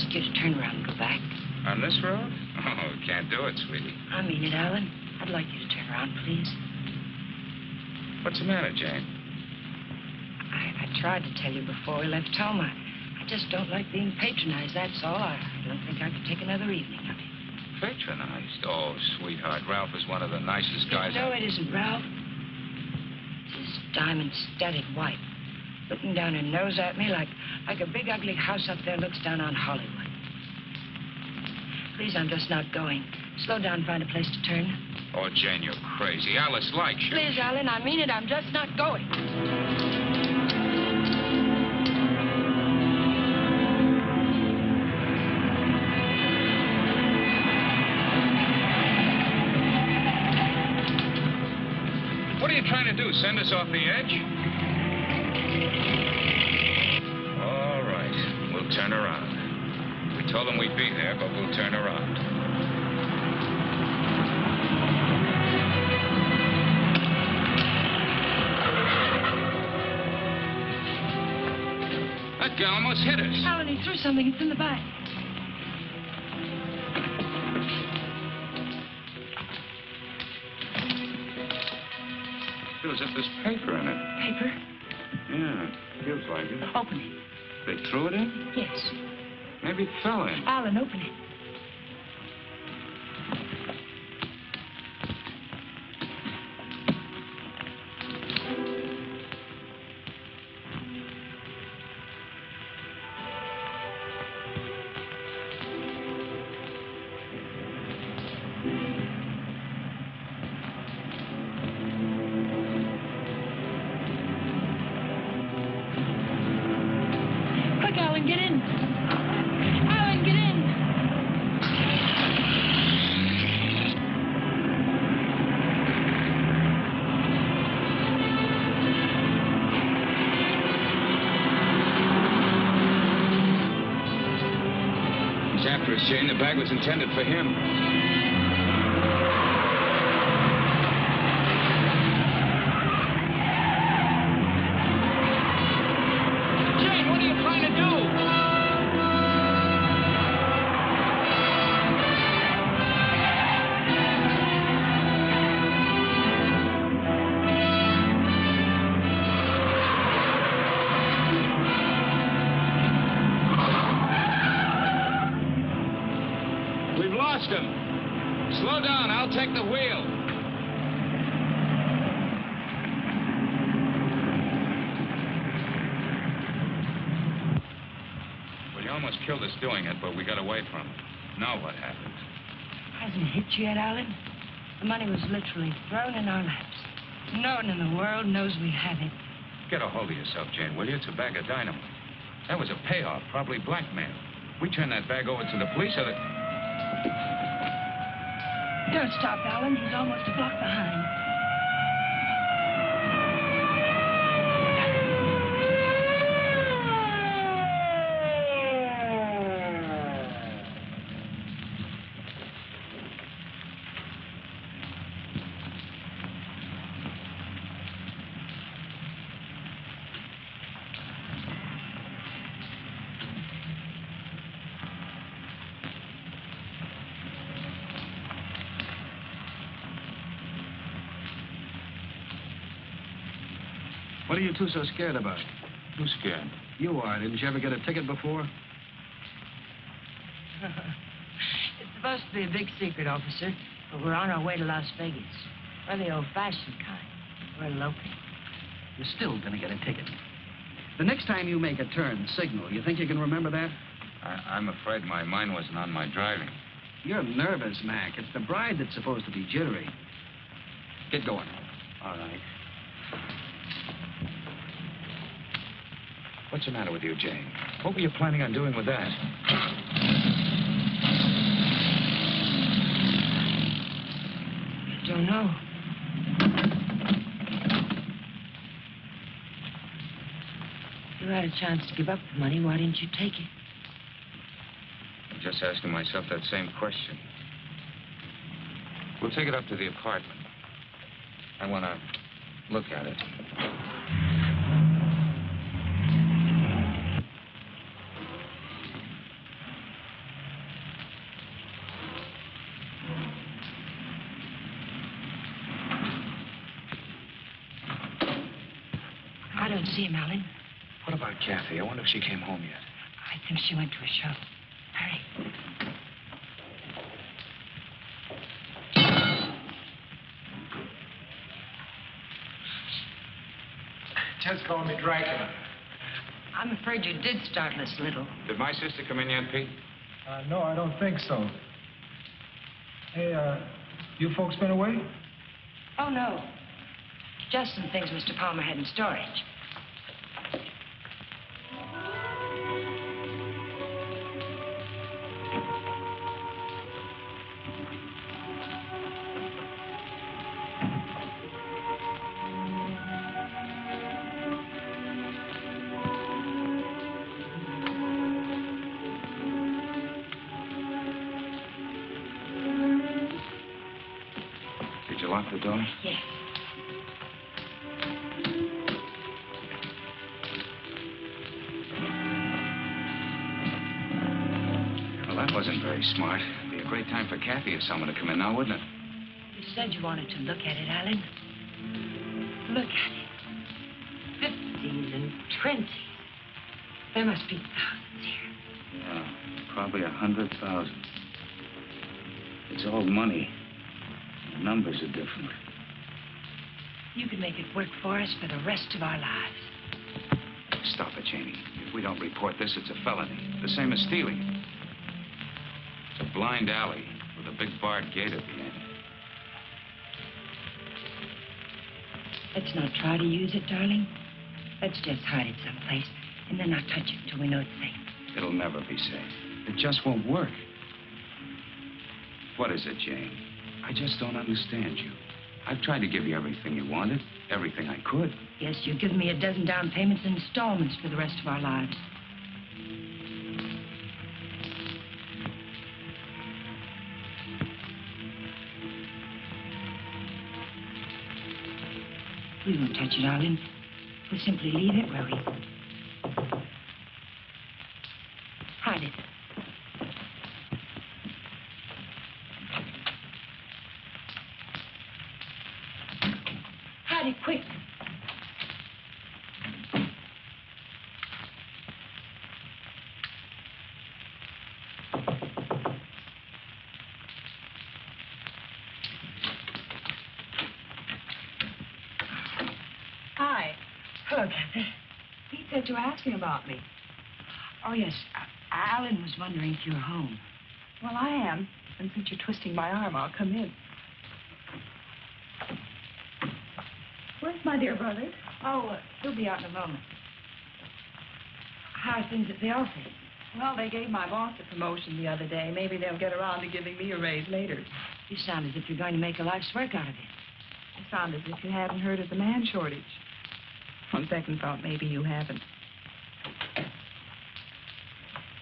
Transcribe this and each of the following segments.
right way ask you to turn around and go back. On this road? Oh, can't do it, sweetie. I mean it, Alan. I'd like you to turn around, please. What's the matter, Jane? I, I tried to tell you before we left home. I, I just don't like being patronized, that's all. I don't think I could take another evening of it. Patronized? Oh, sweetheart, Ralph is one of the nicest guys. No, it isn't, Ralph. This diamond-studded white, looking down her nose at me like, like a big ugly house up there looks down on Hollywood. Please, I'm just not going. Slow down, find a place to turn. Oh, Jane, you're crazy. Alice likes you. Please, Alan, I mean it. I'm just not going. What are you trying to do? Send us off the edge? Turn around. We told them we'd be there, but we'll turn around. That guy almost hit us. Alan, he threw something. It's in the back. Feels if there's paper in it. Paper? Yeah, feels like it. Open it. They threw it in? Yes. Maybe it fell in. Alan, open it. Yet, Alan? The money was literally thrown in our laps. No one in the world knows we have it. Get a hold of yourself, Jane, will you? It's a bag of dynamite. That was a payoff, probably blackmail. We turn that bag over to the police, or the... Don't stop, Alan. He's almost a block behind. You two so scared about? Who's scared? You are. Didn't you ever get a ticket before? It's supposed to be a big secret, officer, but we're on our way to Las Vegas. We're the old-fashioned kind. We're eloping. You're still going to get a ticket. The next time you make a turn, signal. You think you can remember that? I, I'm afraid my mind wasn't on my driving. You're nervous, Mac. It's the bride that's supposed to be jittery. Get going. All right. What's the matter with you, Jane? What were you planning on doing with that? I don't know. You had a chance to give up the money. Why didn't you take it? I'm just asking myself that same question. We'll take it up to the apartment. I want to look at it. And see him, Alan. What about Kathy? I wonder if she came home yet. I think she went to a show. Hurry. Just call me Dracula. I'm afraid you did start Miss Little. Did my sister come in yet, Pete? Uh, no, I don't think so. Hey, uh, you folks been away? Oh, no. Just some things Mr. Palmer had in storage. Time for Kathy or someone to come in now, wouldn't it? You said you wanted to look at it, Alan. Look at it. Fifties and twenties. There must be thousands here. Yeah, probably a hundred thousand. It's all money. The numbers are different. You can make it work for us for the rest of our lives. Stop it, Janie. If we don't report this, it's a felony. The same as stealing. It's a blind alley big barred gate at the end. Let's not try to use it, darling. Let's just hide it someplace and then not touch it until we know it's safe. It'll never be safe. It just won't work. What is it, Jane? I just don't understand you. I've tried to give you everything you wanted, everything I could. Yes, you've given me a dozen down payments and installments for the rest of our lives. We won't touch it, darling. We'll simply leave it where we... Hide it. Hide it quick. Hi. Hello, Kathy. Pete said you were asking about me. Oh, yes. Alan was wondering if you were home. Well, I am. And since you're twisting my arm, I'll come in. Where's my dear brother? Oh, uh, he'll be out in a moment. How are things at the office? Well, they gave my boss a promotion the other day. Maybe they'll get around to giving me a raise later. You sound as if you're going to make a life's work out of it. You sound as if you haven't heard of the man shortage. On second thought, maybe you haven't.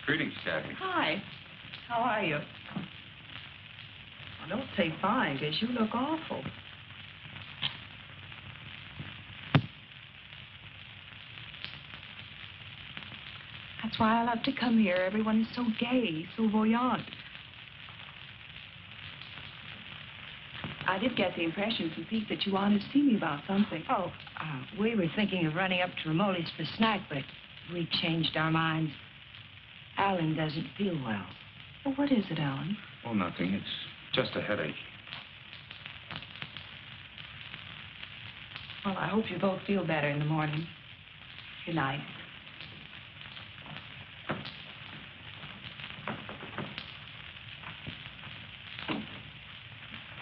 Greetings, Kathy. Hi. How are you? Well, don't say fine, because you look awful. That's why I love to come here. Everyone is so gay, so voyant. I did get the impression from Pete that you wanted to see me about something. Oh, uh, we were thinking of running up to Ramoli's for a snack, but we changed our minds. Alan doesn't feel well. Well, what is it, Alan? Oh, nothing. It's just a headache. Well, I hope you both feel better in the morning. Good night.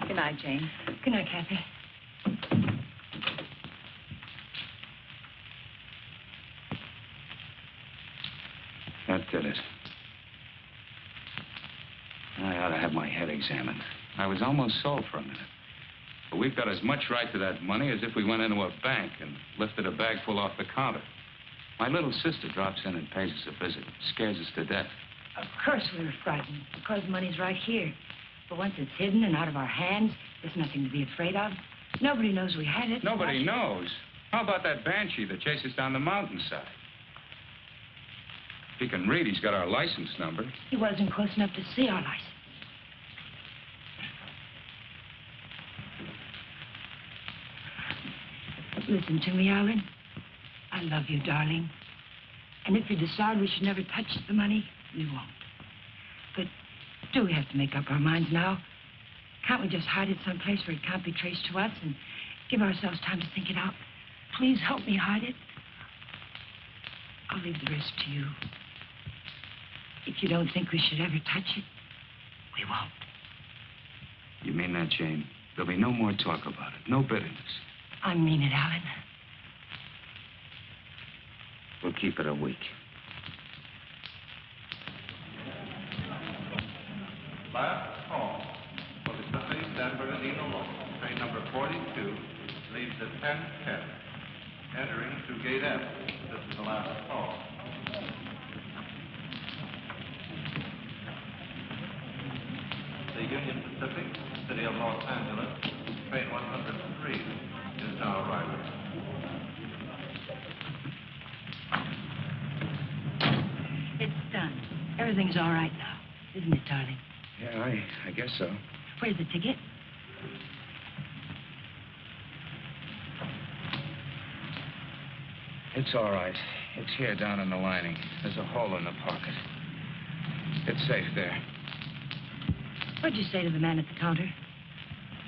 Good night, Jane. Good night, Kathy. That did it. I ought to have my head examined. I was almost sold for a minute. But we've got as much right to that money as if we went into a bank and lifted a bag full off the counter. My little sister drops in and pays us a visit. Scares us to death. Of course we were frightened, because money's right here. But once it's hidden and out of our hands, there's nothing to be afraid of. Nobody knows we had it. Nobody knows. How about that banshee that chases down the mountainside? If he can read, he's got our license number. He wasn't close enough to see our license. Listen to me, Alan. I love you, darling. And if you decide we should never touch the money, we won't. But do we have to make up our minds now? Can't we just hide it someplace where it can't be traced to us and give ourselves time to think it out? Please help me hide it. I'll leave the rest to you. If you don't think we should ever touch it, we won't. You mean that, Jane? There'll be no more talk about it. No bitterness. I mean it, Alan. We'll keep it a week. Last call for the Pacific San Bernardino local. Train number 42 leaves at 10:10, entering through gate F. This is the last call. The Union Pacific, City of Los Angeles, train 103 It's done. Everything's all right now, isn't it, darling? Yeah, I, I guess so. Where's the ticket? It's all right. It's here down in the lining. There's a hole in the pocket. It's safe there. What'd you say to the man at the counter?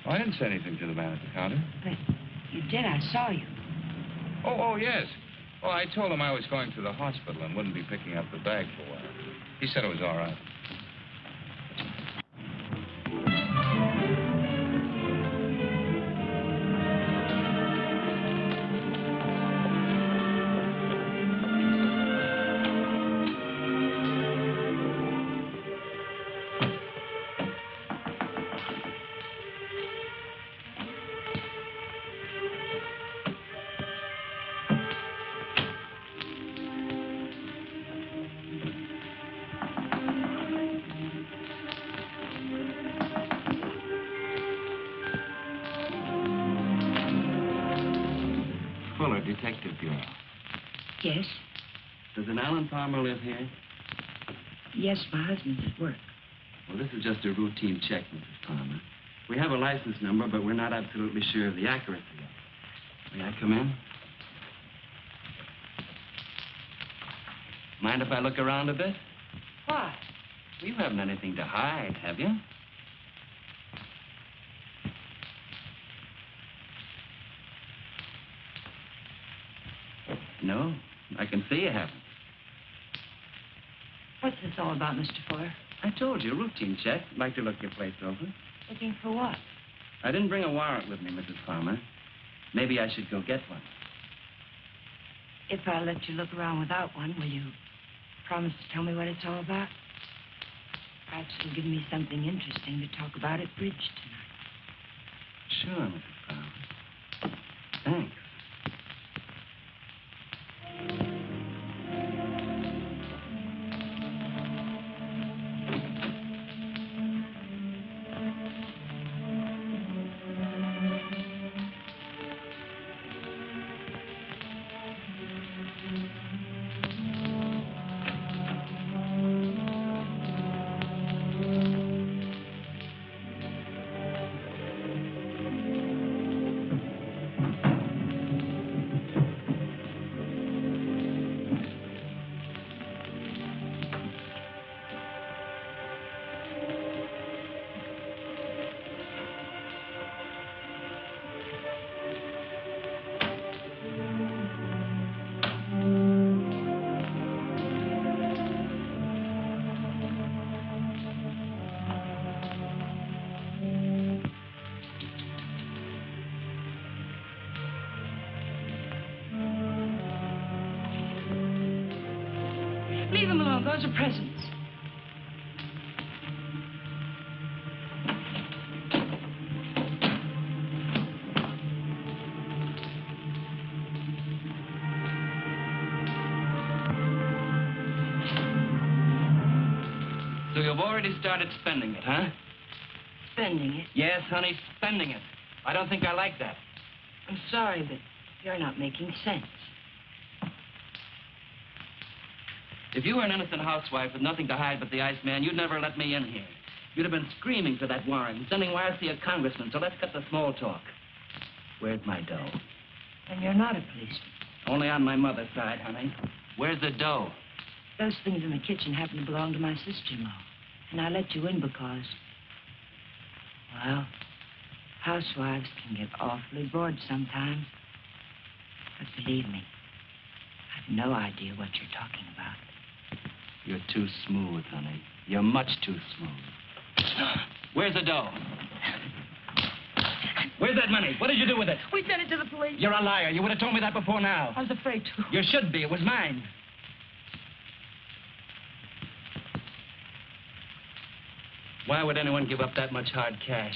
Oh, I didn't say anything to the man at the counter. But you did. I saw you. Oh, oh, yes. Well, I told him I was going to the hospital and wouldn't be picking up the bag for a while. He said it was all right. Palmer live here? Yes, my husband's at work. Well, this is just a routine check, Mrs. Palmer. We have a license number, but we're not absolutely sure of the accuracy of it. May I come in? Mind if I look around a bit? Why? You haven't anything to hide, have you? No, I can see you haven't. What's this all about, Mr. Fuller? I told you, routine check. Like to look your place over. Looking for what? I didn't bring a warrant with me, Mrs. Palmer. Maybe I should go get one. If I let you look around without one, will you promise to tell me what it's all about? Perhaps you'll give me something interesting to talk about at bridge tonight. Sure, Mrs. huh? Spending it. Yes, honey, spending it. I don't think I like that. I'm sorry, but you're not making sense. If you were an innocent housewife with nothing to hide but the Iceman, you'd never let me in here. You'd have been screaming for that warrant and sending wires to your congressman, so let's cut the small talk. Where's my dough? And you're not a policeman. Only on my mother's side, honey. Where's the dough? Those things in the kitchen happen to belong to my sister-in-law. And I let you in because, well, housewives can get awfully bored sometimes. But believe me, I've no idea what you're talking about. You're too smooth, honey. You're much too smooth. Where's the dough? Where's that money? What did you do with it? We sent it to the police. You're a liar. You would have told me that before now. I was afraid to. You should be. It was mine. Why would anyone give up that much hard cash?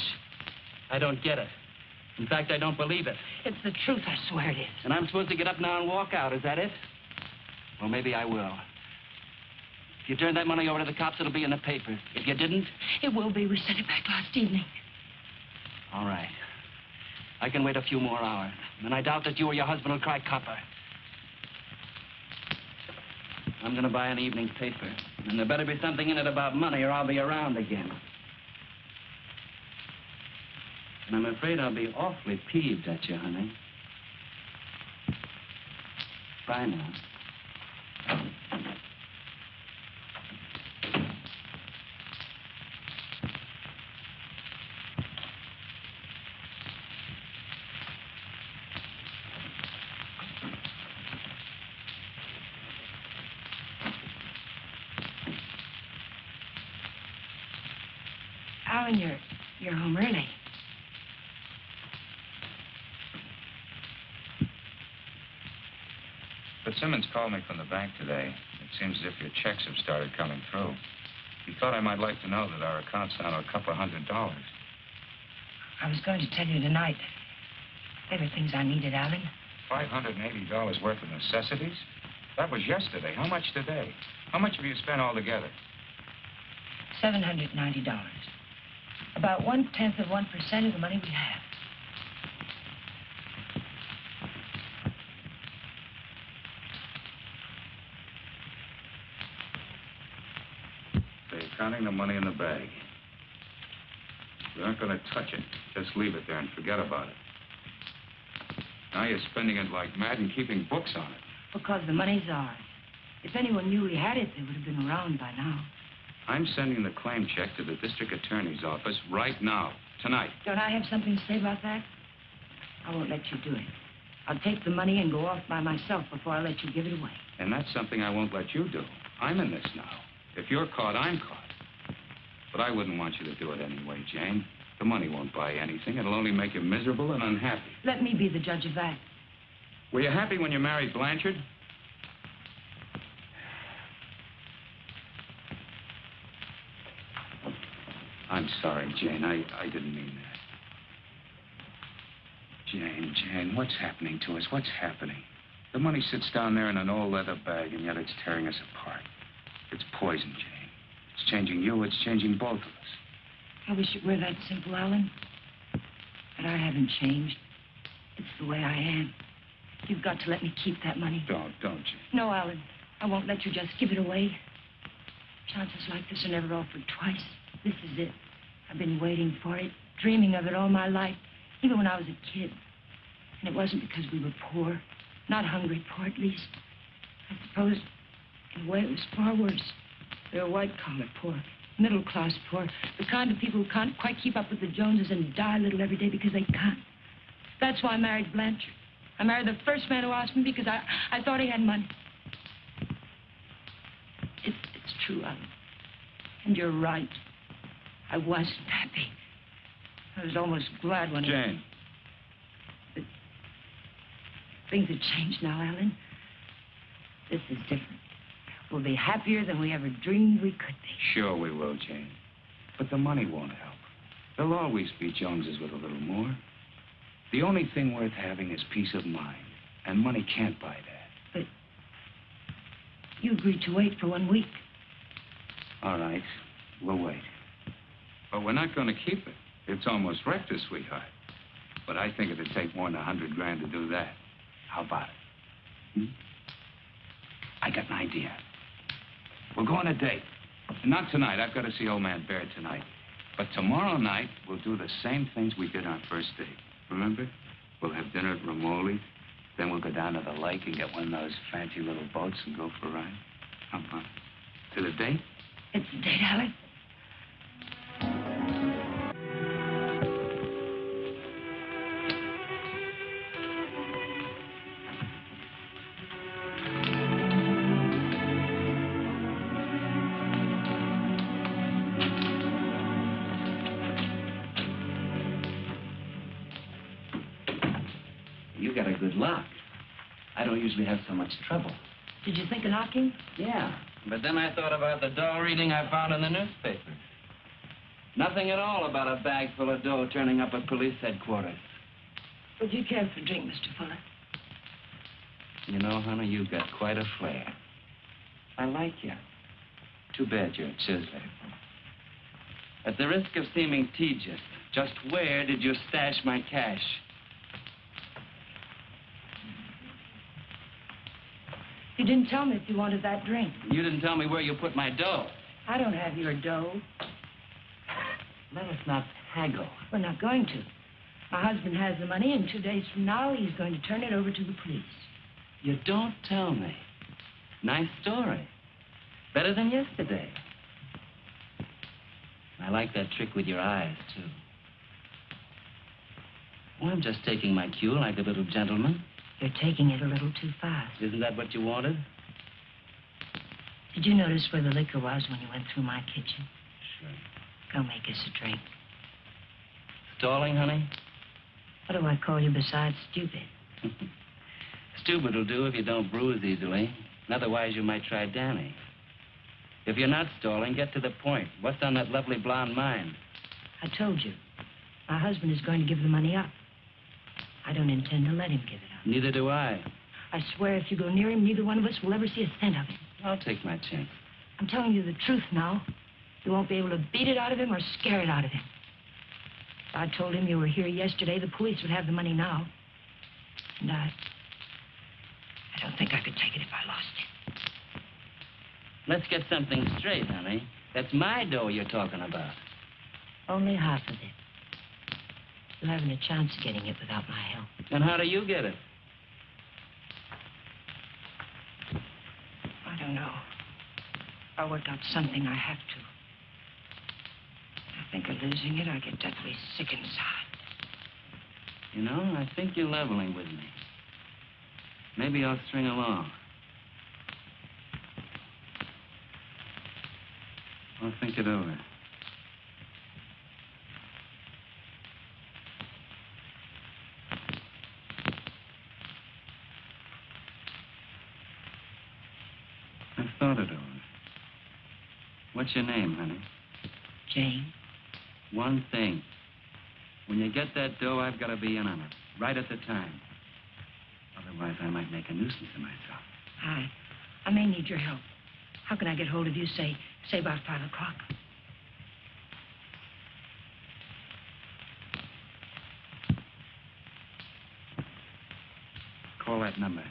I don't get it. In fact, I don't believe it. It's the truth, I swear it is. And I'm supposed to get up now and walk out, is that it? Well, maybe I will. If you turn that money over to the cops, it'll be in the paper. If you didn't, It will be. We sent it back last evening. all right. I can wait a few more hours. And I doubt that you or your husband will cry copper. I'm going to buy an evening paper. And there better be something in it about money or I'll be around again. And I'm afraid I'll be awfully peeved at you, honey. Bye now. Alan, you're, you're home early. But Simmons called me from the bank today. It seems as if your checks have started coming through. He thought I might like to know that our account's down to a couple of hundred dollars. I was going to tell you tonight. There were things I needed, Alan. $580 worth of necessities? That was yesterday. How much today? How much have you spent altogether? $790. About one-tenth of 1% of the money we have. They're counting the money in the bag. We aren't going to touch it. Just leave it there and forget about it. Now you're spending it like mad and keeping books on it. Because the money's ours. If anyone knew we had it, they would have been around by now. I'm sending the claim check to the district attorney's office right now, tonight. Don't I have something to say about that? I won't let you do it. I'll take the money and go off by myself before I let you give it away. And that's something I won't let you do. I'm in this now. If you're caught, I'm caught. But I wouldn't want you to do it anyway, Jane. The money won't buy anything. It'll only make you miserable and unhappy. Let me be the judge of that. Were you happy when you married Blanchard? I'm sorry, Jane. I, I didn't mean that. Jane, Jane, what's happening to us? What's happening? The money sits down there in an old leather bag, and yet it's tearing us apart. It's poison, Jane. It's changing you. It's changing both of us. I wish it were that simple, Alan. But I haven't changed. It's the way I am. You've got to let me keep that money. Don't, don't, you? No, Alan. I won't let you just give it away. Chances like this are never offered twice. This is it. I've been waiting for it, dreaming of it all my life, even when I was a kid. And it wasn't because we were poor. Not hungry poor, at least. I suppose, in a way, it was far worse. They were white-collar poor, middle-class poor, the kind of people who can't quite keep up with the Joneses and die a little every day because they can't. That's why I married Blanchard. I married the first man who asked me because I, I thought he had money. It's, it's true, Alan. And you're right. I wasn't happy. I was almost glad when... Jane. Things have changed now, Alan. This is different. We'll be happier than we ever dreamed we could be. Sure we will, Jane. But the money won't help. There'll always be Joneses with a little more. The only thing worth having is peace of mind. And money can't buy that. But you agreed to wait for one week. All right. We'll wait. But we're not going to keep it. It's almost wrecked us, sweetheart. But I think it'd take more than a hundred grand to do that. How about it? Hmm? I got an idea. We'll go on a date. Not tonight. I've got to see old man Baird tonight. But tomorrow night, we'll do the same things we did on first date. Remember? We'll have dinner at Romoli, Then we'll go down to the lake and get one of those fancy little boats and go for a ride. Come on. To the date? It's the date, Alec. I don't usually have so much trouble. Did you think of knocking? Yeah, but then I thought about the dough reading I found in the newspaper. Nothing at all about a bag full of dough turning up at police headquarters. Would you care for a drink, Mr. Fuller? You know, honey, you've got quite a flair. I like you. Too bad you're a chiseler. At the risk of seeming tedious, just where did you stash my cash? You didn't tell me if you wanted that drink. You didn't tell me where you put my dough. I don't have your dough. Let us not haggle. We're not going to. My husband has the money, and two days from now, he's going to turn it over to the police. You don't tell me. Nice story. Better than yesterday. I like that trick with your eyes, too. Well, I'm just taking my cue like a little gentleman. You're taking it a little too fast. Isn't that what you wanted? Did you notice where the liquor was when you went through my kitchen? Sure. Go make us a drink. Stalling, honey? What do I call you besides stupid? Stupid will do if you don't bruise easily. Otherwise, you might try Danny. If you're not stalling, get to the point. What's on that lovely blonde mind? I told you. My husband is going to give the money up. I don't intend to let him give it. Neither do I. I swear if you go near him, neither one of us will ever see a cent of it. I'll take my chance. I'm telling you the truth now. You won't be able to beat it out of him or scare it out of him. If I told him you were here yesterday, the police would have the money now. And I... I don't think I could take it if I lost it. Let's get something straight, honey. That's my dough you're talking about. Only half of it. You haven't a chance of getting it without my help. And how do you get it? I don't know. I'll work out something I have to. I think of losing it, I get deathly sick inside. You know, I think you're leveling with me. Maybe I'll string along. I'll think it over. I've thought it over. What's your name, honey? Jane, One thing. When you get that dough, I've got to be in on it, right at the time. Otherwise, I might make a nuisance of myself. I, I may need your help. How can I get hold of you, say, say about five o'clock? Call that number.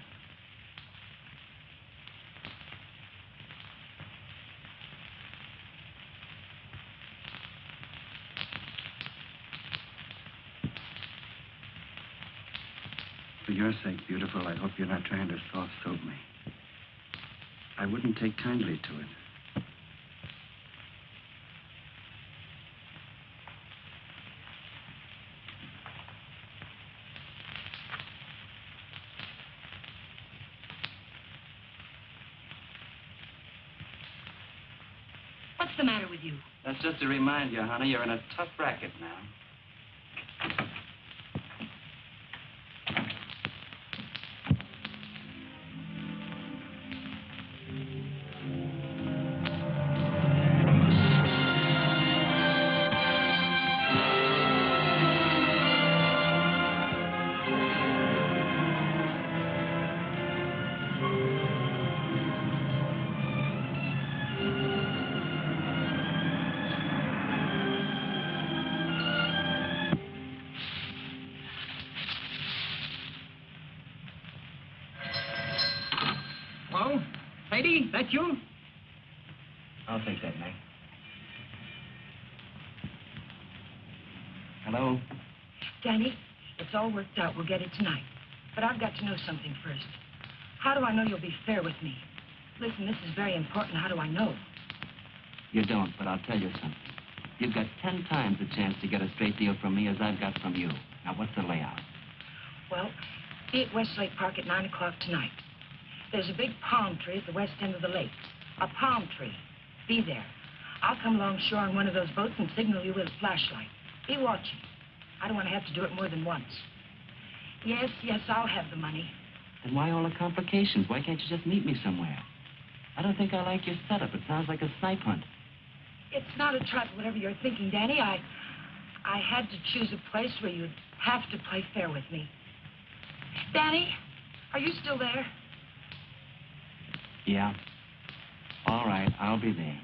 For your sake, beautiful, I hope you're not trying to soft soap me. I wouldn't take kindly to it. What's the matter with you? That's just to remind you, honey, you're in a tough racket now. That you? I'll take that, Meg. Hello? Danny, it's all worked out. We'll get it tonight. But I've got to know something first. How do I know you'll be fair with me? Listen, this is very important. How do I know? You don't, but I'll tell you something. You've got ten times the chance to get a straight deal from me as I've got from you. Now, what's the layout? Well, be at Westlake Park at 9 o'clock tonight. There's a big palm tree at the west end of the lake. A palm tree. Be there. I'll come along shore on one of those boats and signal you with a flashlight. Be watching. I don't want to have to do it more than once. Yes, yes, I'll have the money. Then why all the complications? Why can't you just meet me somewhere? I don't think I like your setup. It sounds like a snipe hunt. It's not a trap, whatever you're thinking, Danny. I, I had to choose a place where you'd have to play fair with me. Danny, are you still there? Yeah. All right, I'll be there.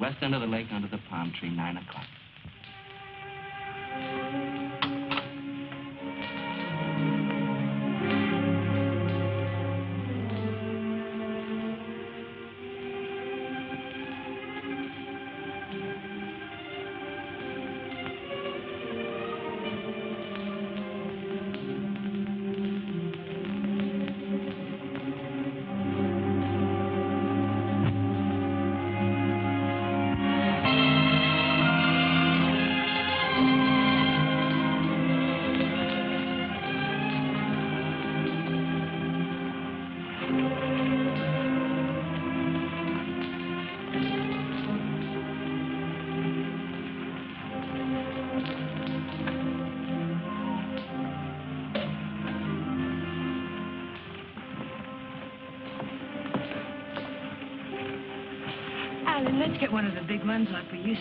West end of the lake under the palm tree, 9 o'clock.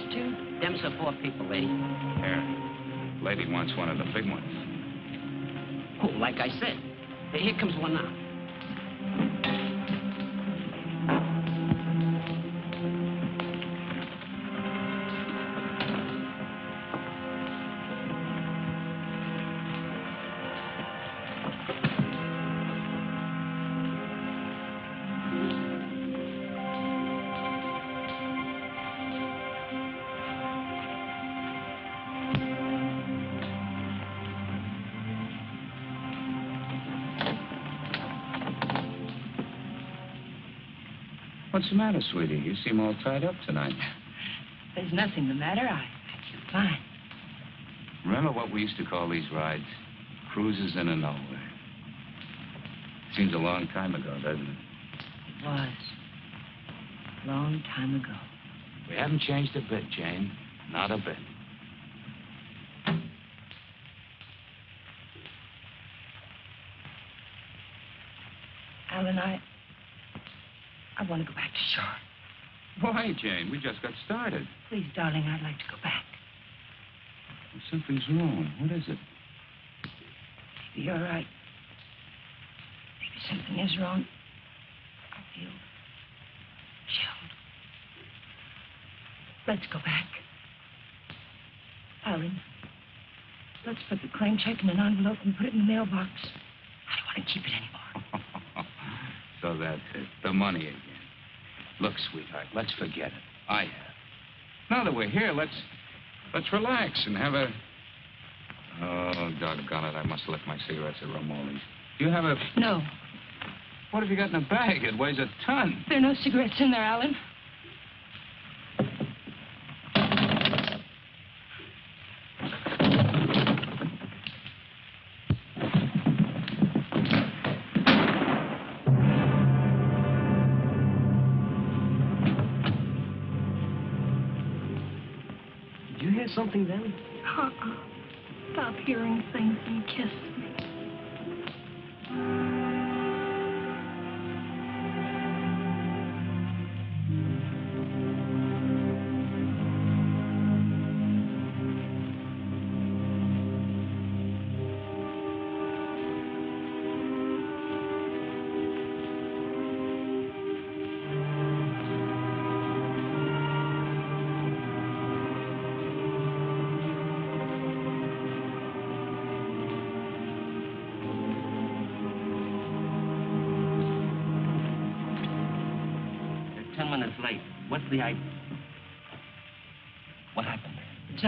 Ones like we used to. Them's are four people, lady. Here. Lady wants one of the big ones. Oh, like I said. Here comes one now. What's the matter, sweetie? You seem all tied up tonight. There's nothing the matter. I, I feel fine. Remember what we used to call these rides? Cruises in a nowhere. Seems a long time ago, doesn't it? It was. Long time ago. We haven't changed a bit, Jane. Not a bit. Alan, I. I want to go back to shore. Why, Jane? We just got started. Please, darling, I'd like to go back. Something's wrong. What is it? Maybe you're right. Maybe something is wrong. I feel chilled. Let's go back. Alan, let's put the claim check in an envelope and put it in the mailbox. I don't want to keep it anymore. so that's it. The money. Look, sweetheart, let's forget it. I have. Now that we're here, let's let's relax and have a. Oh, doggone it! I must have left my cigarettes at Romoli's. Do you have a? No, What have you got in the bag? It weighs a ton. there are no cigarettes in there, Alan. Something then? Uh-uh. Stop hearing things and kiss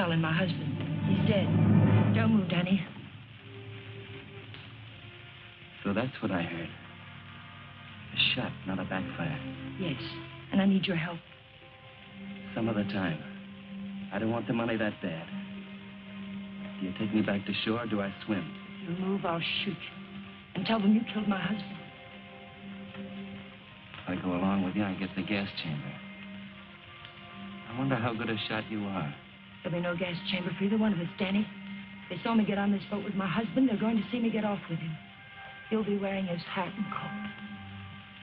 Alan, my husband. He's dead. Don't move, Danny. So that's what I heard. A shot, not a backfire. Yes, and I need your help. Some other time. I don't want the money that bad. Do you take me back to shore or do I swim? If you move, I'll shoot you. And tell them you killed my husband. If I go along with you, I get the gas chamber. I wonder how good a shot you are. There'll be no gas chamber for either one of us, Danny. They saw me get on this boat with my husband. They're going to see me get off with him. He'll be wearing his hat and coat.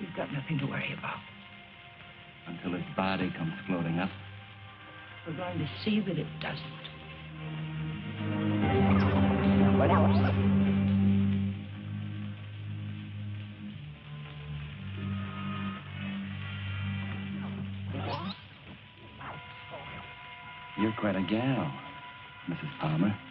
You've got nothing to worry about. Until his body comes floating up. We're going to see that it doesn't. Quite a gal, Mrs. Palmer.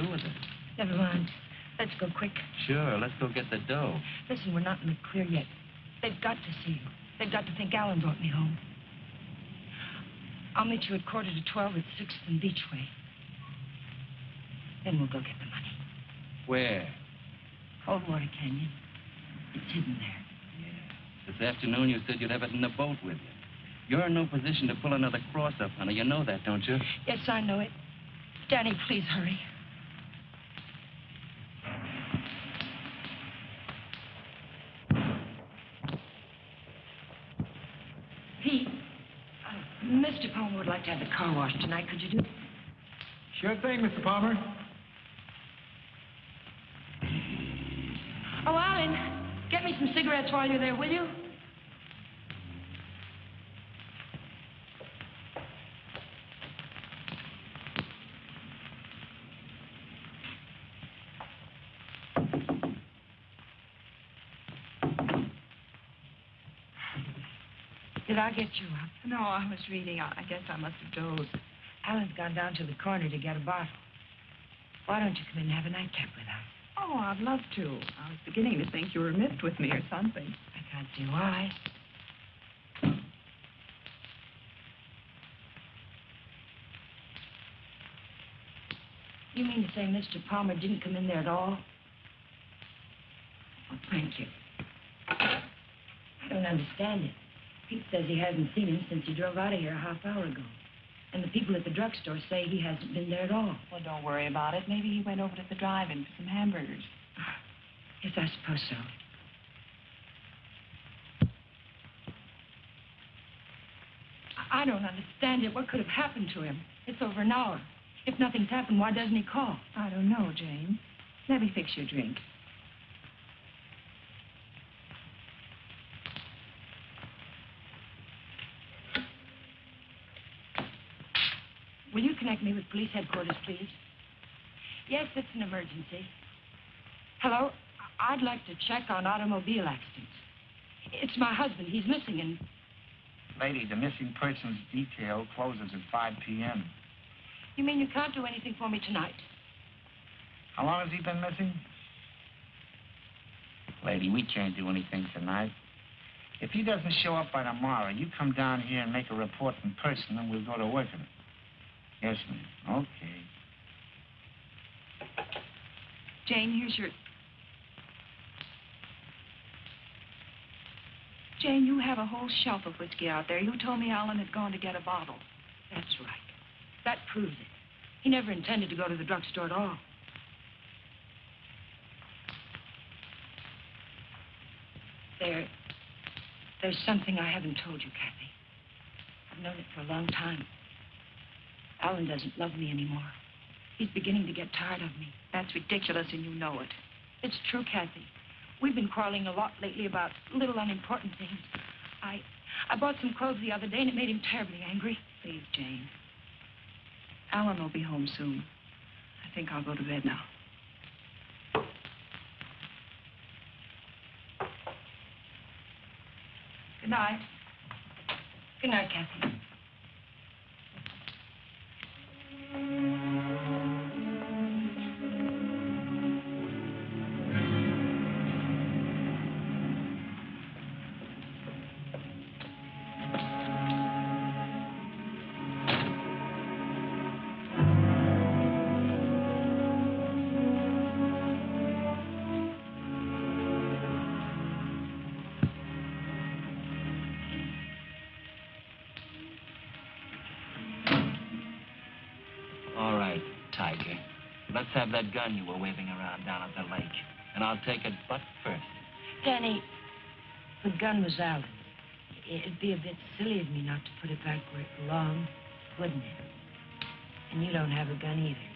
Do with it? Never mind. Let's go quick. Sure, let's go get the dough. Listen, we're not in the clear yet. They've got to see you. They've got to think Alan brought me home. I'll meet you at quarter to twelve at Sixth and Beachway. Then we'll go get the money. Where? Coldwater Canyon. It's hidden there. This afternoon you said you'd have it in the boat with you. You're in no position to pull another cross up, honey. You know that, don't you? Yes, I know it. Danny, please hurry. Pete, uh, Mr. Palmer would like to have the car washed tonight. Could you do Sure thing, Mr. Palmer. Oh, Alan, get me some cigarettes while you're there, will you? Did I get you up? No, I was reading. I I guess I must have dozed. Alan's gone down to the corner to get a bottle. Why don't you come in and have a nightcap with us? Oh, I'd love to. I was beginning to think you were miffed with me or something. I can't see why. You mean to say Mr. Palmer didn't come in there at all? Oh, thank you. I don't understand it. Pete says he hasn't seen him since he drove out of here a half hour ago. And the people at the drugstore say he hasn't been there at all. Well, don't worry about it. Maybe he went over to the drive-in for some hamburgers. Ah, yes, I suppose so. I- I don't understand it. What could have happened to him? It's over an hour. If nothing's happened, why doesn't he call? I don't know, Jane. Let me fix your drink. Will you connect me with police headquarters, please? Yes, it's an emergency. Hello? I'd like to check on automobile accidents. It's my husband. He's missing, and Lady, the missing persons detail closes at 5 p.m. you mean you can't do anything for me tonight? How long has he been missing? Lady, we can't do anything tonight. If he doesn't show up by tomorrow, you come down here and make a report in person, and we'll go to work on it. Yes, ma'am. Okay. Jane, here's your... Jane, you have a whole shelf of whiskey out there. You told me Alan had gone to get a bottle. That's right. That proves it. He never intended to go to the drugstore at all. There, there's something I haven't told you, Kathy. I've known it for a long time. Alan doesn't love me anymore. He's beginning to get tired of me. That's ridiculous, and you know it. It's true, Kathy. We've been quarreling a lot lately about little unimportant things. I, I bought some clothes the other day, and it made him terribly angry. Please, Jane. Alan will be home soon. I think I'll go to bed now. Good night. Good night, Kathy. That gun you were waving around down at the lake. And I'll take it butt first. Danny, the gun was out. It'd be a bit silly of me not to put it back where it belonged, wouldn't it? And you don't have a gun either.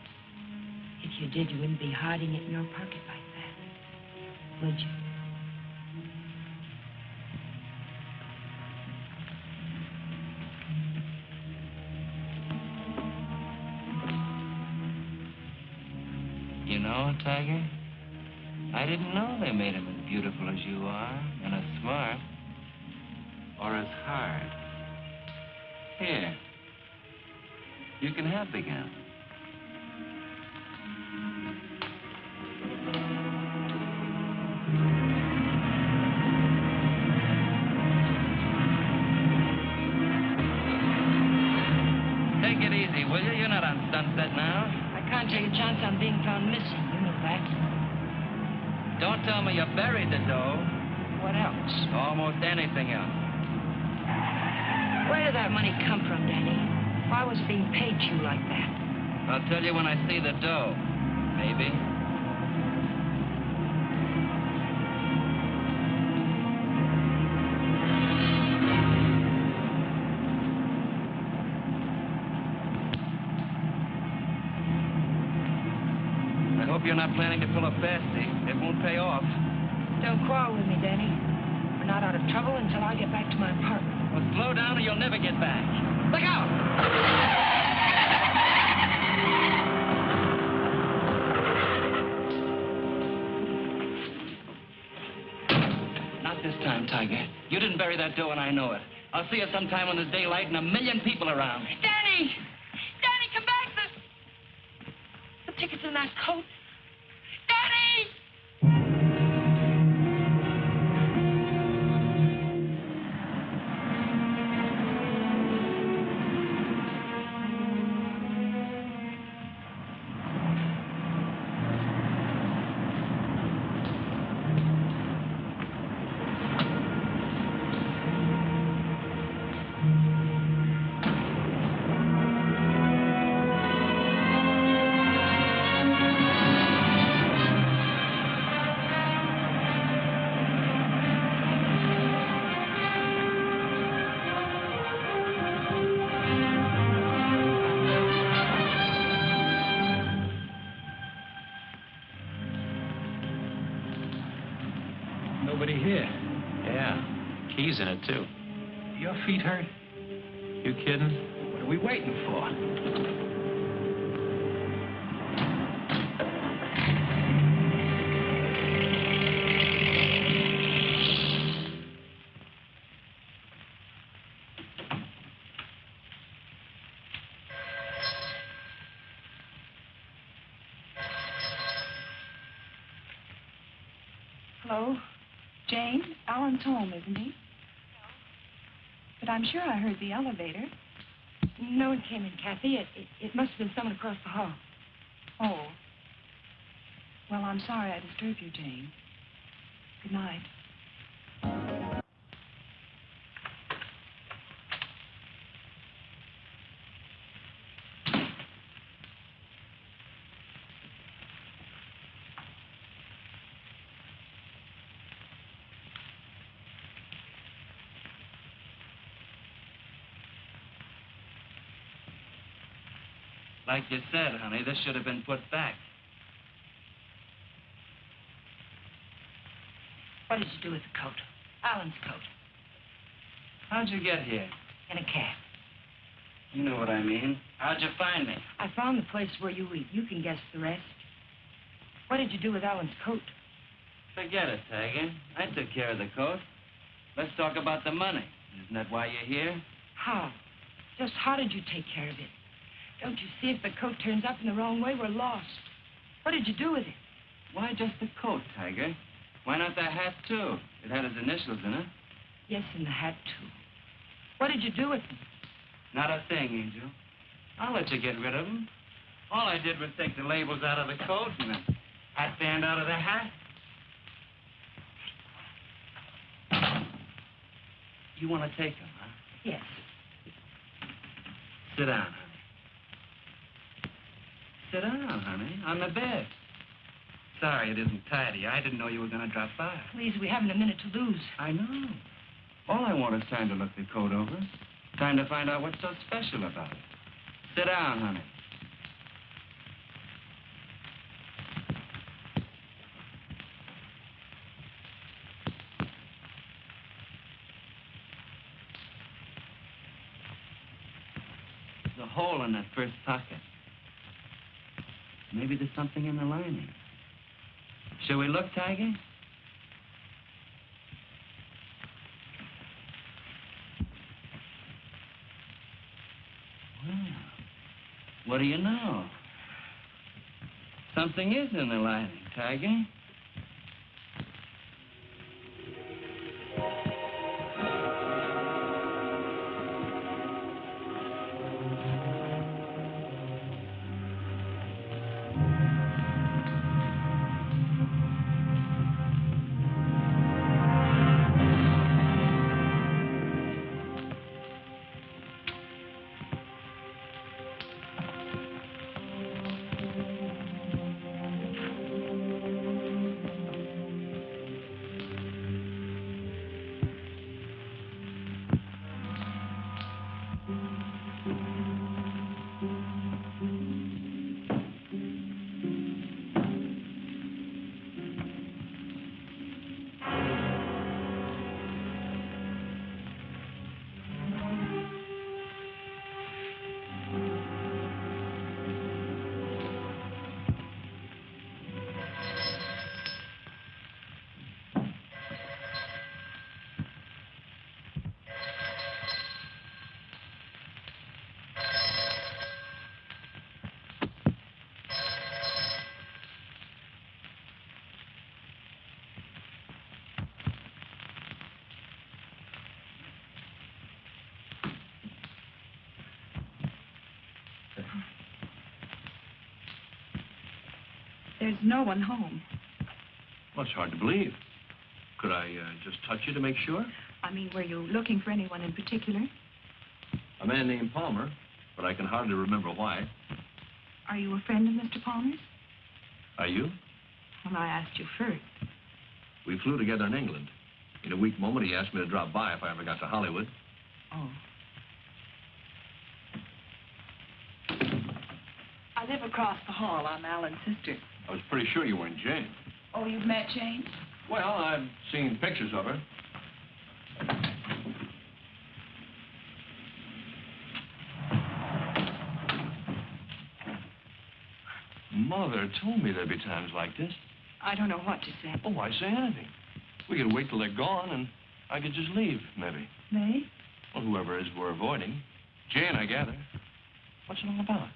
If you did, you wouldn't be hiding it in your pocket like that, would you? You know, Tiger, I didn't know they made him as beautiful as you are, and as smart, or as hard. Here. You can have the gun. Tell me you buried the dough. What else? Almost anything else. Where did that money come from, Danny? Why was it being paid to you like that? I'll tell you when I see the dough. Maybe. I hope you're not planning I know it. I'll see you sometime when there's daylight and a million people around. Danny! Danny, come back! The, the ticket's in that coat. In it, too. I'm sure I heard the elevator. No one came in, Kathy. It, it, it must have been someone across the hall. Oh. Well, I'm sorry I disturbed you, Jane. Good night. Like you said, honey, this should have been put back. What did you do with the coat? Alan's coat. How'd you get here? In a cab. You know what I mean. How'd you find me? I found the place where you eat. You can guess the rest. What did you do with Alan's coat? Forget it, Tiger. I took care of the coat. Let's talk about the money. Isn't that why you're here? How? Just how did you take care of it? Don't you see if the coat turns up in the wrong way, we're lost. What did you do with it? Why just the coat, Tiger? Why not the hat, too? It had his initials in it. Yes, and the hat, too. What did you do with them? Not a thing, Angel. I'll let you get rid of them. All I did was take the labels out of the coat and the hat band out of the hat. You want to take them, huh? Yes. Sit down. Sit down, honey, on the bed. Sorry it isn't tidy. I didn't know you were going to drop by. Please, we haven't a minute to lose. I know. All I want is time to look the coat over. Time to find out what's so special about it. Sit down, honey. There's a hole in that first pocket. Maybe there's something in the lining. Shall we look, Tiger? Well, what do you know? Something is in the lining, Tiger. There's no one home. Well, it's hard to believe. Could I uh, just touch you to make sure? I mean, were you looking for anyone in particular? A man named Palmer, but I can hardly remember why. Are you a friend of Mr. Palmer's? Are you? Well, I asked you first. We flew together in England. In a weak moment, he asked me to drop by if I ever got to Hollywood. Oh. I live across the hall. I'm Alan's sister. I was pretty sure you weren't Jane. Oh, you've met Jane? Well, I've seen pictures of her. Mother told me there'd be times like this. I don't know what to say. Oh, why say anything? We could wait till they're gone, and I could just leave, maybe. May? Well, whoever it is we're avoiding. Jane, I gather. What's it all about?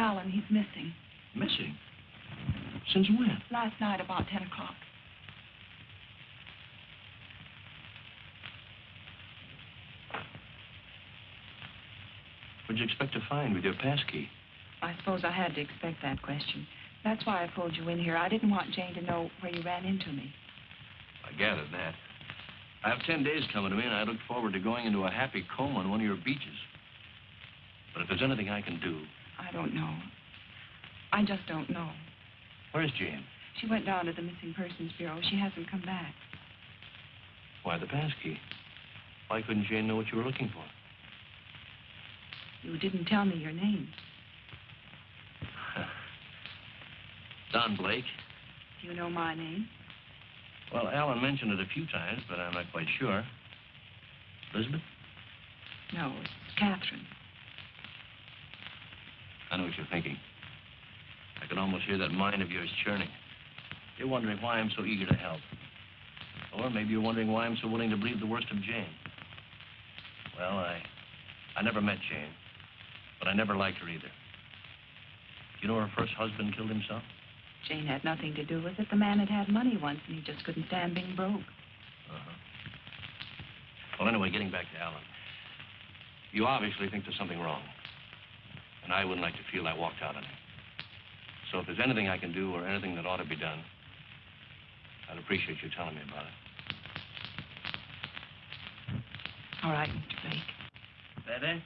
Alan. He's missing. Missing? Since when? Last night about 10 o'clock. What'd you expect to find with your passkey? I suppose I had to expect that question. That's why I pulled you in here. I didn't want Jane to know where you ran into me. I gathered that. I have ten days coming to me, and I look forward to going into a happy coma on one of your beaches. But if there's anything I can do, I don't know. I just don't know. where's Jane? She went down to the Missing Persons Bureau. She hasn't come back. Why the passkey? Why couldn't Jane know what you were looking for? You didn't tell me your name. Don Blake. Do you know my name? Well, Alan mentioned it a few times, but I'm not quite sure. Elizabeth? No, it's Catherine. I know what you're thinking. I can almost hear that mind of yours churning. You're wondering why I'm so eager to help. Or maybe you're wondering why I'm so willing to believe the worst of Jane. Well, I, I never met Jane, but I never liked her either. You know her first husband killed himself? Jane had nothing to do with it. The man had had money once, and he just couldn't stand being broke. Uh-huh. Well, anyway, getting back to Alan. You obviously think there's something wrong. And I wouldn't like to feel I walked out on him. So if there's anything I can do or anything that ought to be done, I'd appreciate you telling me about it. All right, Mr. Blake. Better?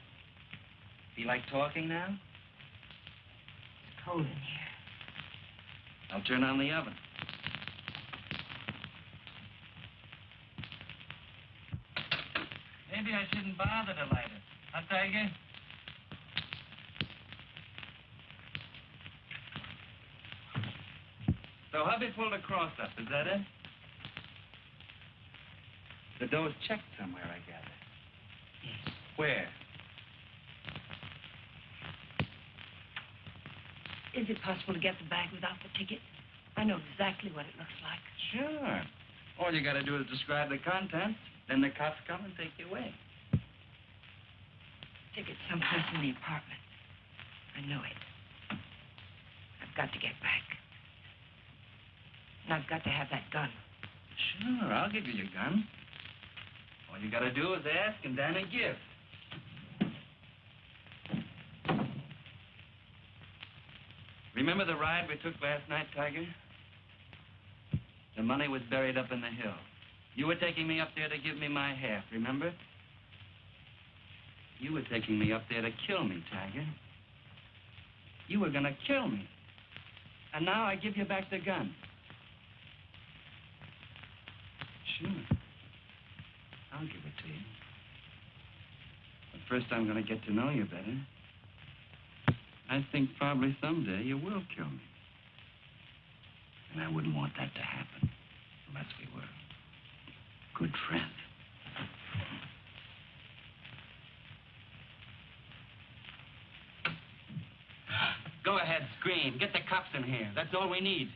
Feel like talking now? It's cold in here. I'll turn on the oven. Maybe I shouldn't bother to light it. Huh, Tiger? So hubby pulled a cross up, is that it? The door's checked somewhere, I gather. Yes. Where? Is it possible to get the bag without the ticket? I know exactly what it looks like. Sure. All you gotta do is describe the contents. Then the cops come and take you away. Ticket's someplace in the apartment. I know it. I've got to get back. And I've got to have that gun. Sure, I'll give you your gun. All you gotta do is ask and then a gift. Remember the ride we took last night, Tiger? The money was buried up in the hill. You were taking me up there to give me my half, remember? You were taking me up there to kill me, Tiger. You were gonna kill me. And now I give you back the gun. Sure. I'll give it to you. But first I'm gonna get to know you better. I think probably someday you will kill me. And I wouldn't want that to happen unless we were good friends. Go ahead, scream. Get the cops in here. That's all we need.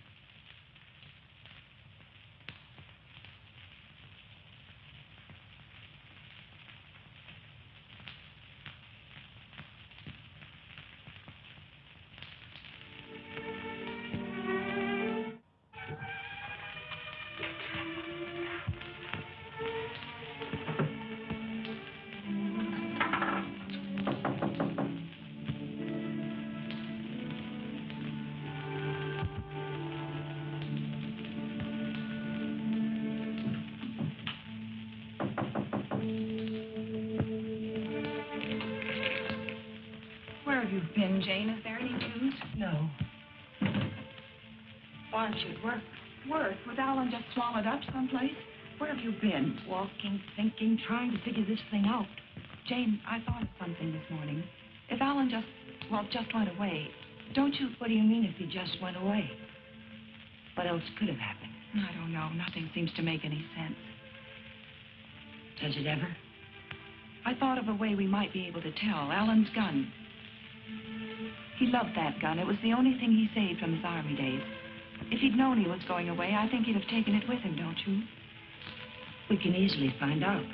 No. Why aren't you work? Work? Was Alan just swallowed up someplace? Where have you been? Walking, thinking, trying to figure this thing out. Jane, I thought of something this morning. If Alan just, well, just went away, don't you... What do you mean if he just went away? What else could have happened? I don't know. Nothing seems to make any sense. Does it ever? I thought of a way we might be able to tell. Alan's gun. He loved that gun. It was the only thing he saved from his army days. If he'd known he was going away, I think he'd have taken it with him, don't you? We can easily find out.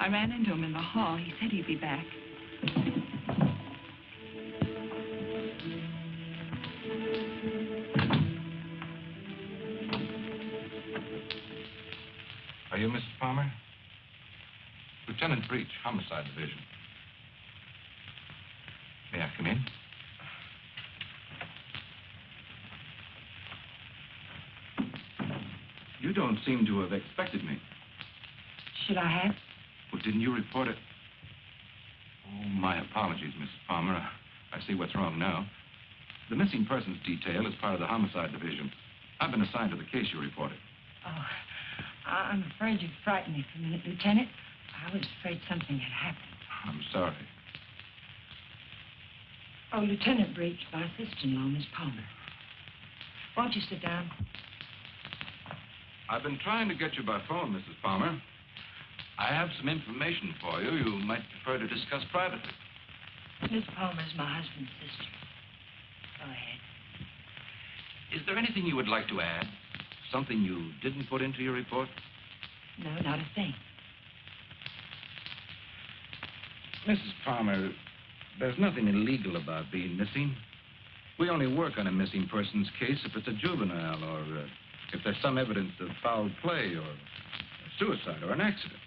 I ran into him in the hall. He said he'd be back. Are you Mrs. Palmer? Lieutenant Breach, Homicide Division. May I come in? You don't seem to have expected me. Should I have? Didn't you report it? Oh, my apologies, Mrs. Palmer. I see what's wrong now. The missing persons detail is part of the homicide division. I've been assigned to the case you reported. Oh, I'm afraid you frightened me for a minute, Lieutenant. I was afraid something had happened. I'm sorry. Oh, Lieutenant Breach, my sister-in-law, Miss Palmer. Won't you sit down? I've been trying to get you by phone, Mrs. Palmer. I have some information for you you might prefer to discuss privately. Miss Palmer's my husband's sister. Go ahead. Is there anything you would like to add? Something you didn't put into your report? No, not a thing. Mrs. Palmer, there's nothing illegal about being missing. We only work on a missing persons case if it's a juvenile or uh, if there's some evidence of foul play or suicide or an accident.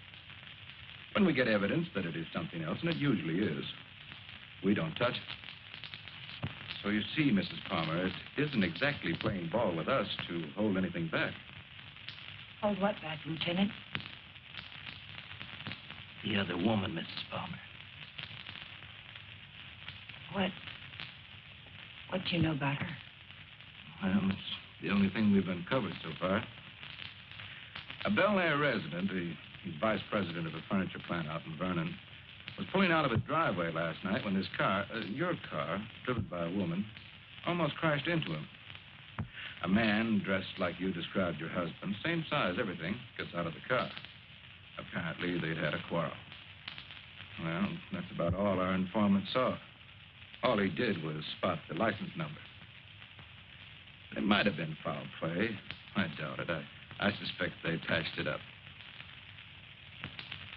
When we get evidence that it is something else, and it usually is, we don't touch it. So you see, Mrs. Palmer, it isn't exactly playing ball with us to hold anything back. Hold what back, Lieutenant? The other woman, Mrs. Palmer. What? What do you know about her? Well, it's the only thing we've uncovered so far. A Bel Air resident, he, he's vice president of a furniture plant out in Vernon, was pulling out of a driveway last night when his car, uh, your car, driven by a woman, almost crashed into him. A man dressed like you described your husband, same size, everything, gets out of the car. Apparently, they'd had a quarrel. Well, that's about all our informant saw. All he did was spot the license number. It might have been foul play. I doubt it. I, I suspect they attached it up.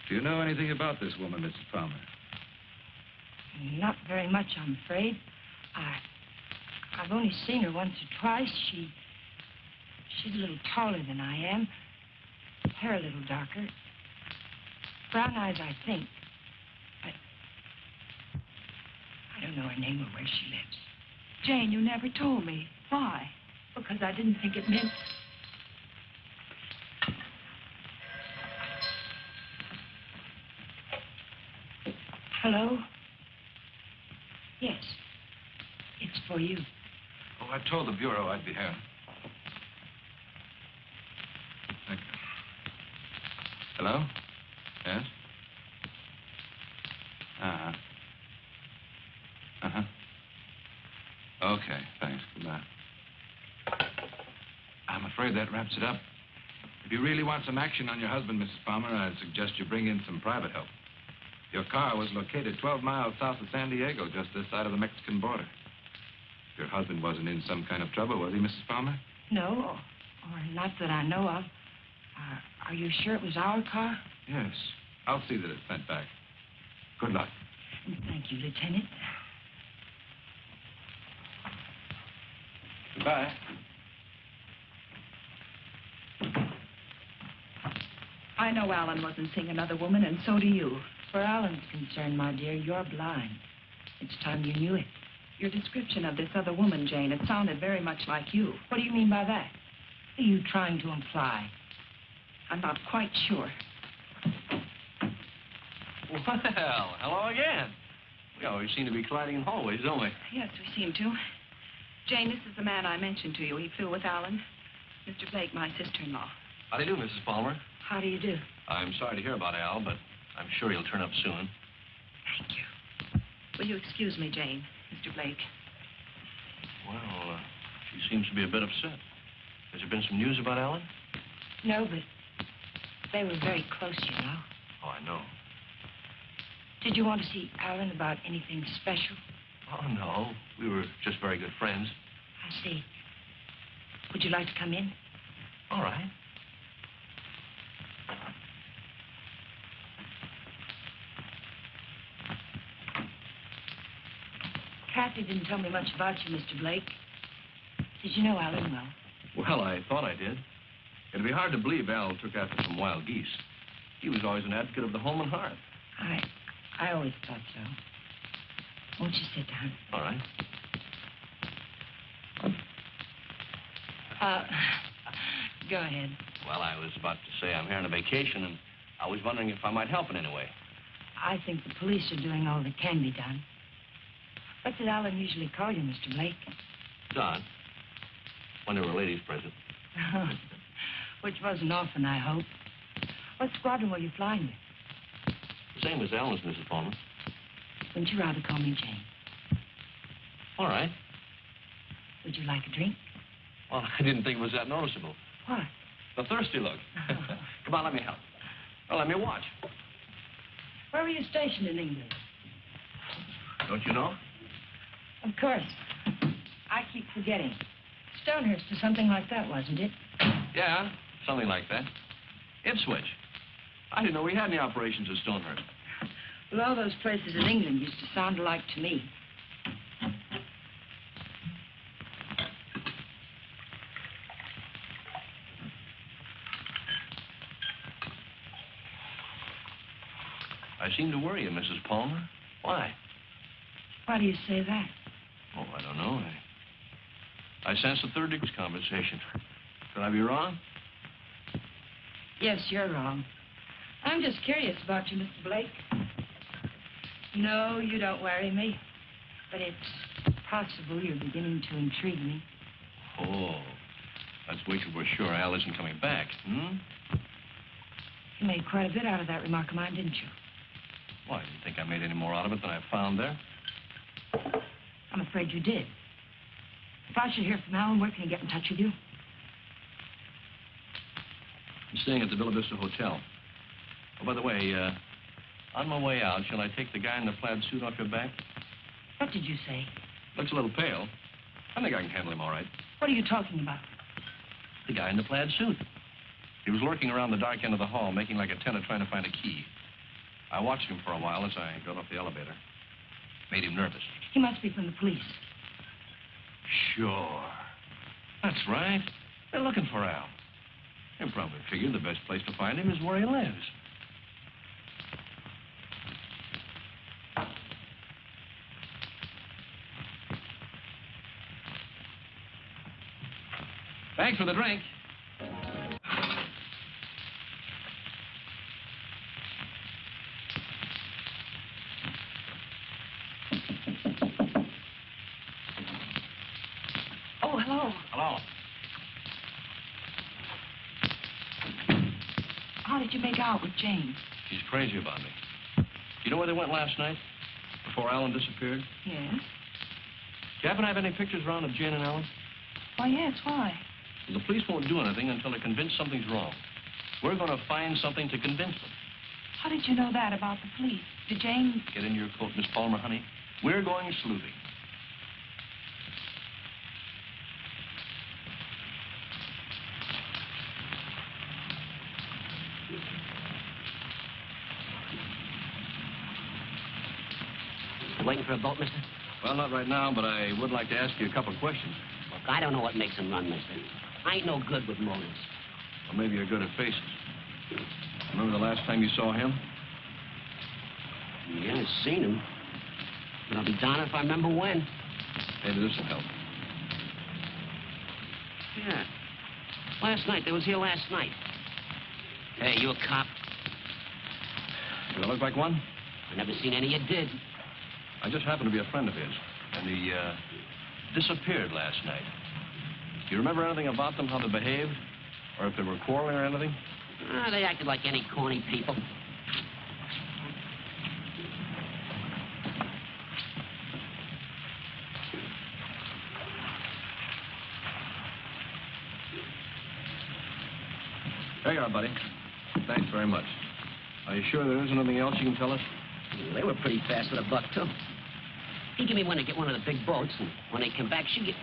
Do you know anything about this woman, Mrs. Palmer? Not very much, I'm afraid. I, I've only seen her once or twice. She, she's a little taller than I am. Hair a little darker. Brown eyes, I think. But I don't know her name or where she lives. Jane, you never told me. Why? Because I didn't think it meant. Hello? Yes. It's for you. Oh, I told the Bureau I'd be here. Thank you. Hello? Yes? Uh-huh. Uh-huh. Okay, thanks. Goodbye. I'm afraid that wraps it up. If you really want some action on your husband, Mrs. Palmer, I'd suggest you bring in some private help. Your car was located 12 miles south of San Diego, just this side of the Mexican border. Your husband wasn't in some kind of trouble, was he, Mrs. Palmer? No, or not that I know of. Uh, are you sure it was our car? Yes. I'll see that it's sent back. Good luck. Thank you, Lieutenant. Goodbye. I know Alan wasn't seeing another woman, and so do you. For Alan's concerned, my dear, you're blind. It's time you knew it. Your description of this other woman, Jane, it sounded very much like you. What do you mean by that? What are you trying to imply? I'm not quite sure. Well, hello again. We always seem to be colliding in hallways, don't we? Yes, we seem to. Jane, this is the man I mentioned to you. He flew with Alan. Mr. Blake, my sister-in-law. How do you do, Mrs. Palmer? How do you do? I'm sorry to hear about Al, but I'm sure he'll turn up soon. Thank you. Will you excuse me, Jane? Mr. Blake. Well, uh, she seems to be a bit upset. Has there been some news about Alan? No, but they were very close, you know. Oh, I know. Did you want to see Alan about anything special? Oh, no. We were just very good friends. I see. Would you like to come in? All right. Kathy didn't tell me much about you, Mr. Blake. Did you know Alan well? Well, I thought I did. It'd be hard to believe Al took after some wild geese. He was always an advocate of the home and hearth. I, I always thought so. Won't you sit down? All right. Uh, go ahead. Well, I was about to say I'm here on a vacation, and I was wondering if I might help in any way. I think the police are doing all that can be done. What did Alan usually call you, Mr. Blake? Don. When there were ladies present. Which wasn't often, I hope. What squadron were you flying with? The same as Alan's, Mrs. Palmer. Wouldn't you rather call me Jane? All right. Would you like a drink? Well, I didn't think it was that noticeable. What? The thirsty look. Oh. Come on, let me help. Well, let me watch. Where were you stationed in England? Don't you know? Of course. I keep forgetting. Stonehurst or something like that, wasn't it? Yeah, something like that. Ipswich. I didn't know we had any operations at Stonehurst. Well, all those places in England used to sound alike to me. I seem to worry you, Mrs. Palmer. Why? Why do you say that? Oh, I don't know. I, I sense a third degree conversation. Could I be wrong? Yes, you're wrong. I'm just curious about you, Mr. Blake. No, you don't worry me. But it's possible you're beginning to intrigue me. Oh, let's wait till we're sure Al isn't coming back, hmm? You made quite a bit out of that remark of mine, didn't you? Why, you think I made any more out of it than I found there? I'm afraid you did. If I should hear from Alan, where can he get in touch with you? I'm staying at the Villa Vista Hotel. Oh, by the way, uh, on my way out, shall I take the guy in the plaid suit off your back? What did you say? Looks a little pale. I think I can handle him all right. What are you talking about? The guy in the plaid suit. He was lurking around the dark end of the hall, making like a tenant trying to find a key. I watched him for a while as I got off the elevator. Made him nervous. He must be from the police. Sure. That's right. They're looking for Al. They probably figured the best place to find him is where he lives. Thanks for the drink. Oh, hello. Hello. How did you make out with Jane? She's crazy about me. You know where they went last night? Before Alan disappeared? Yes. Do you happen to have any pictures around of Jane and Alan? Why, yes. Why? The police won't do anything until they're convinced something's wrong. We're going to find something to convince them. How did you know that about the police? Did Jane... Get into your coat, Miss Palmer, honey. We're going sleuthing. Waiting for a boat, mister? Well, not right now, but I would like to ask you a couple of questions. Look, I don't know what makes him run, mister. I ain't no good with motives. Or maybe you're good at faces. Remember the last time you saw him? Yeah, I've seen him. But I'll be darned if I remember when. Maybe this will help. Yeah. Last night. They was here last night. Hey, you a cop? Do I look like one? I never seen any you did. I just happen to be a friend of his. And he, uh, disappeared last night. Do you remember anything about them, how they behaved? Or if they were quarreling or anything? Ah, they acted like any corny people. There you are, buddy. Thanks very much. Are you sure there isn't anything else you can tell us? They were pretty fast with a buck, too. He gave me one to get one of the big boats, and when they come back, she get...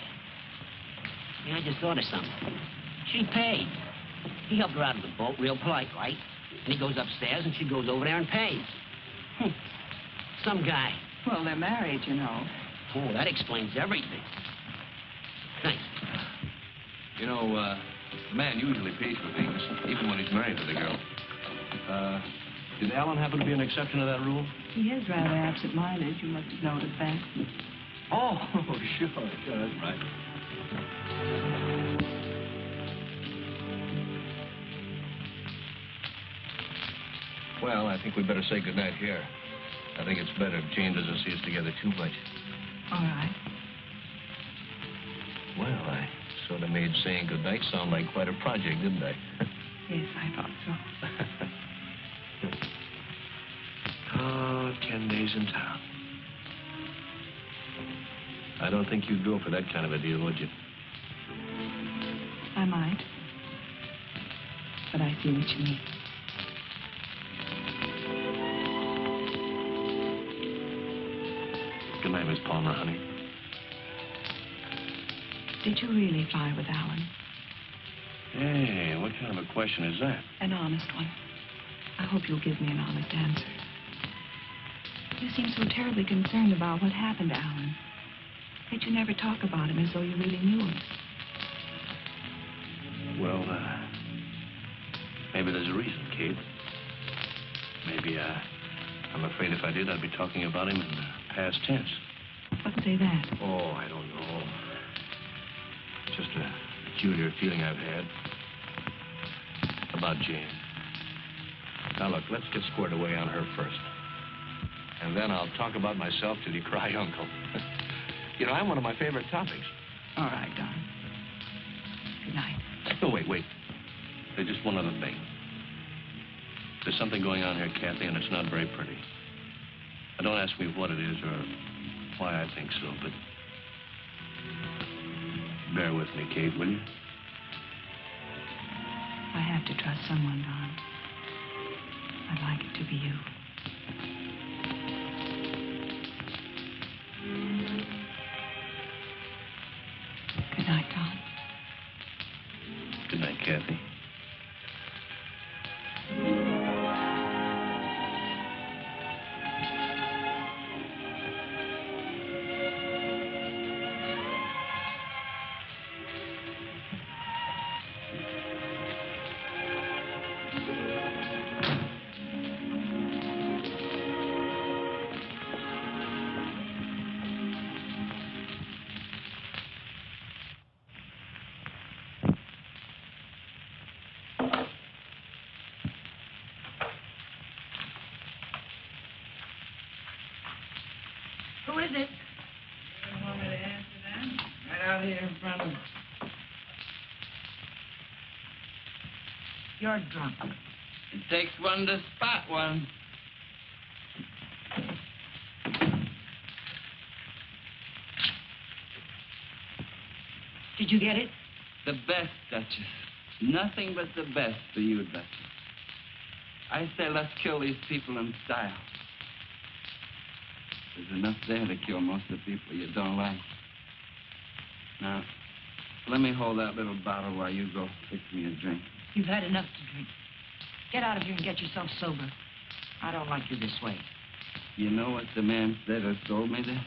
Yeah, I just thought of something. She paid. He helped her out of the boat, real polite, right? And he goes upstairs, and she goes over there and pays. Hmm. Some guy. Well, they're married, you know. Oh, that explains everything. Thanks. You know, uh, a man usually pays for things, even when he's married to the girl. Uh, did Alan happen to be an exception to that rule? He is rather absent-minded. You must have noticed that. Oh, sure, sure, that's right. Well, I think we'd better say goodnight here. I think it's better if Jane doesn't see us together too much. All right. Well, I sort of made saying goodnight sound like quite a project, didn't I? Yes, I thought so. Ten days in town. I don't think you'd go for that kind of a deal, would you? I might. But I see what you mean. Good night, Miss Palmer, honey. Did you really fly with Alan? Hey, what kind of a question is that? An honest one. I hope you'll give me an honest answer. You seem so terribly concerned about what happened to Alan. Yet you never talk about him as though you really knew him. Well, uh, maybe there's a reason, Kate. Maybe, uh, I'm afraid if I did, I'd be talking about him in the past tense. What say that? Oh, I don't know. Just a peculiar feeling I've had about Jane. Now, look, let's get squared away on her first. And then I'll talk about myself till you cry uncle. you know, I'm one of my favorite topics. All right, Don. Good night. Oh, wait, wait. There's just one other thing. There's something going on here, Kathy, and it's not very pretty. Now, don't ask me what it is or why I think so, but bear with me, Kate, will you? I have to trust someone, Don. I'd like it to be you. Drunk. It takes one to spot one. Did you get it? The best, Duchess. Nothing but the best for you, Duchess. I say let's kill these people in style. There's enough there to kill most of the people you don't like. Now, let me hold that little bottle while you go fix me a drink. You've had enough to drink. Get out of here and get yourself sober. I don't like you this way. You know what the man said who told me this?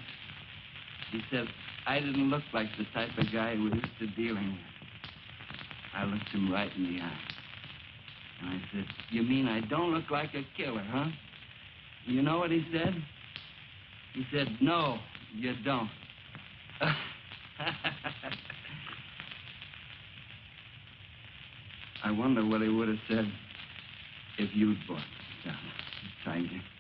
He said I didn't look like the type of guy we're used to dealing with. I looked him right in the eye. And I said, You mean I don't look like a killer, huh? You know what he said? He said, No, you don't. I wonder what he would have said if you'd bought tiger. Hi.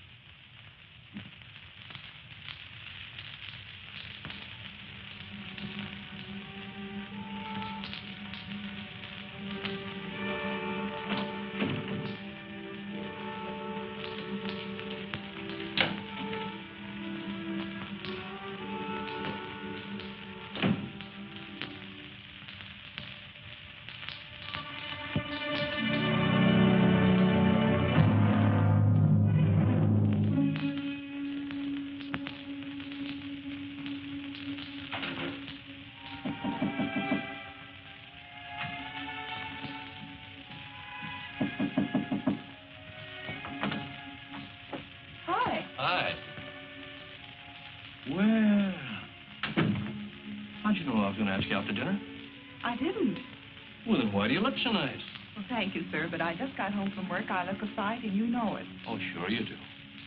Sir, but I just got home from work. I look a sight, and you know it. Oh, sure you do.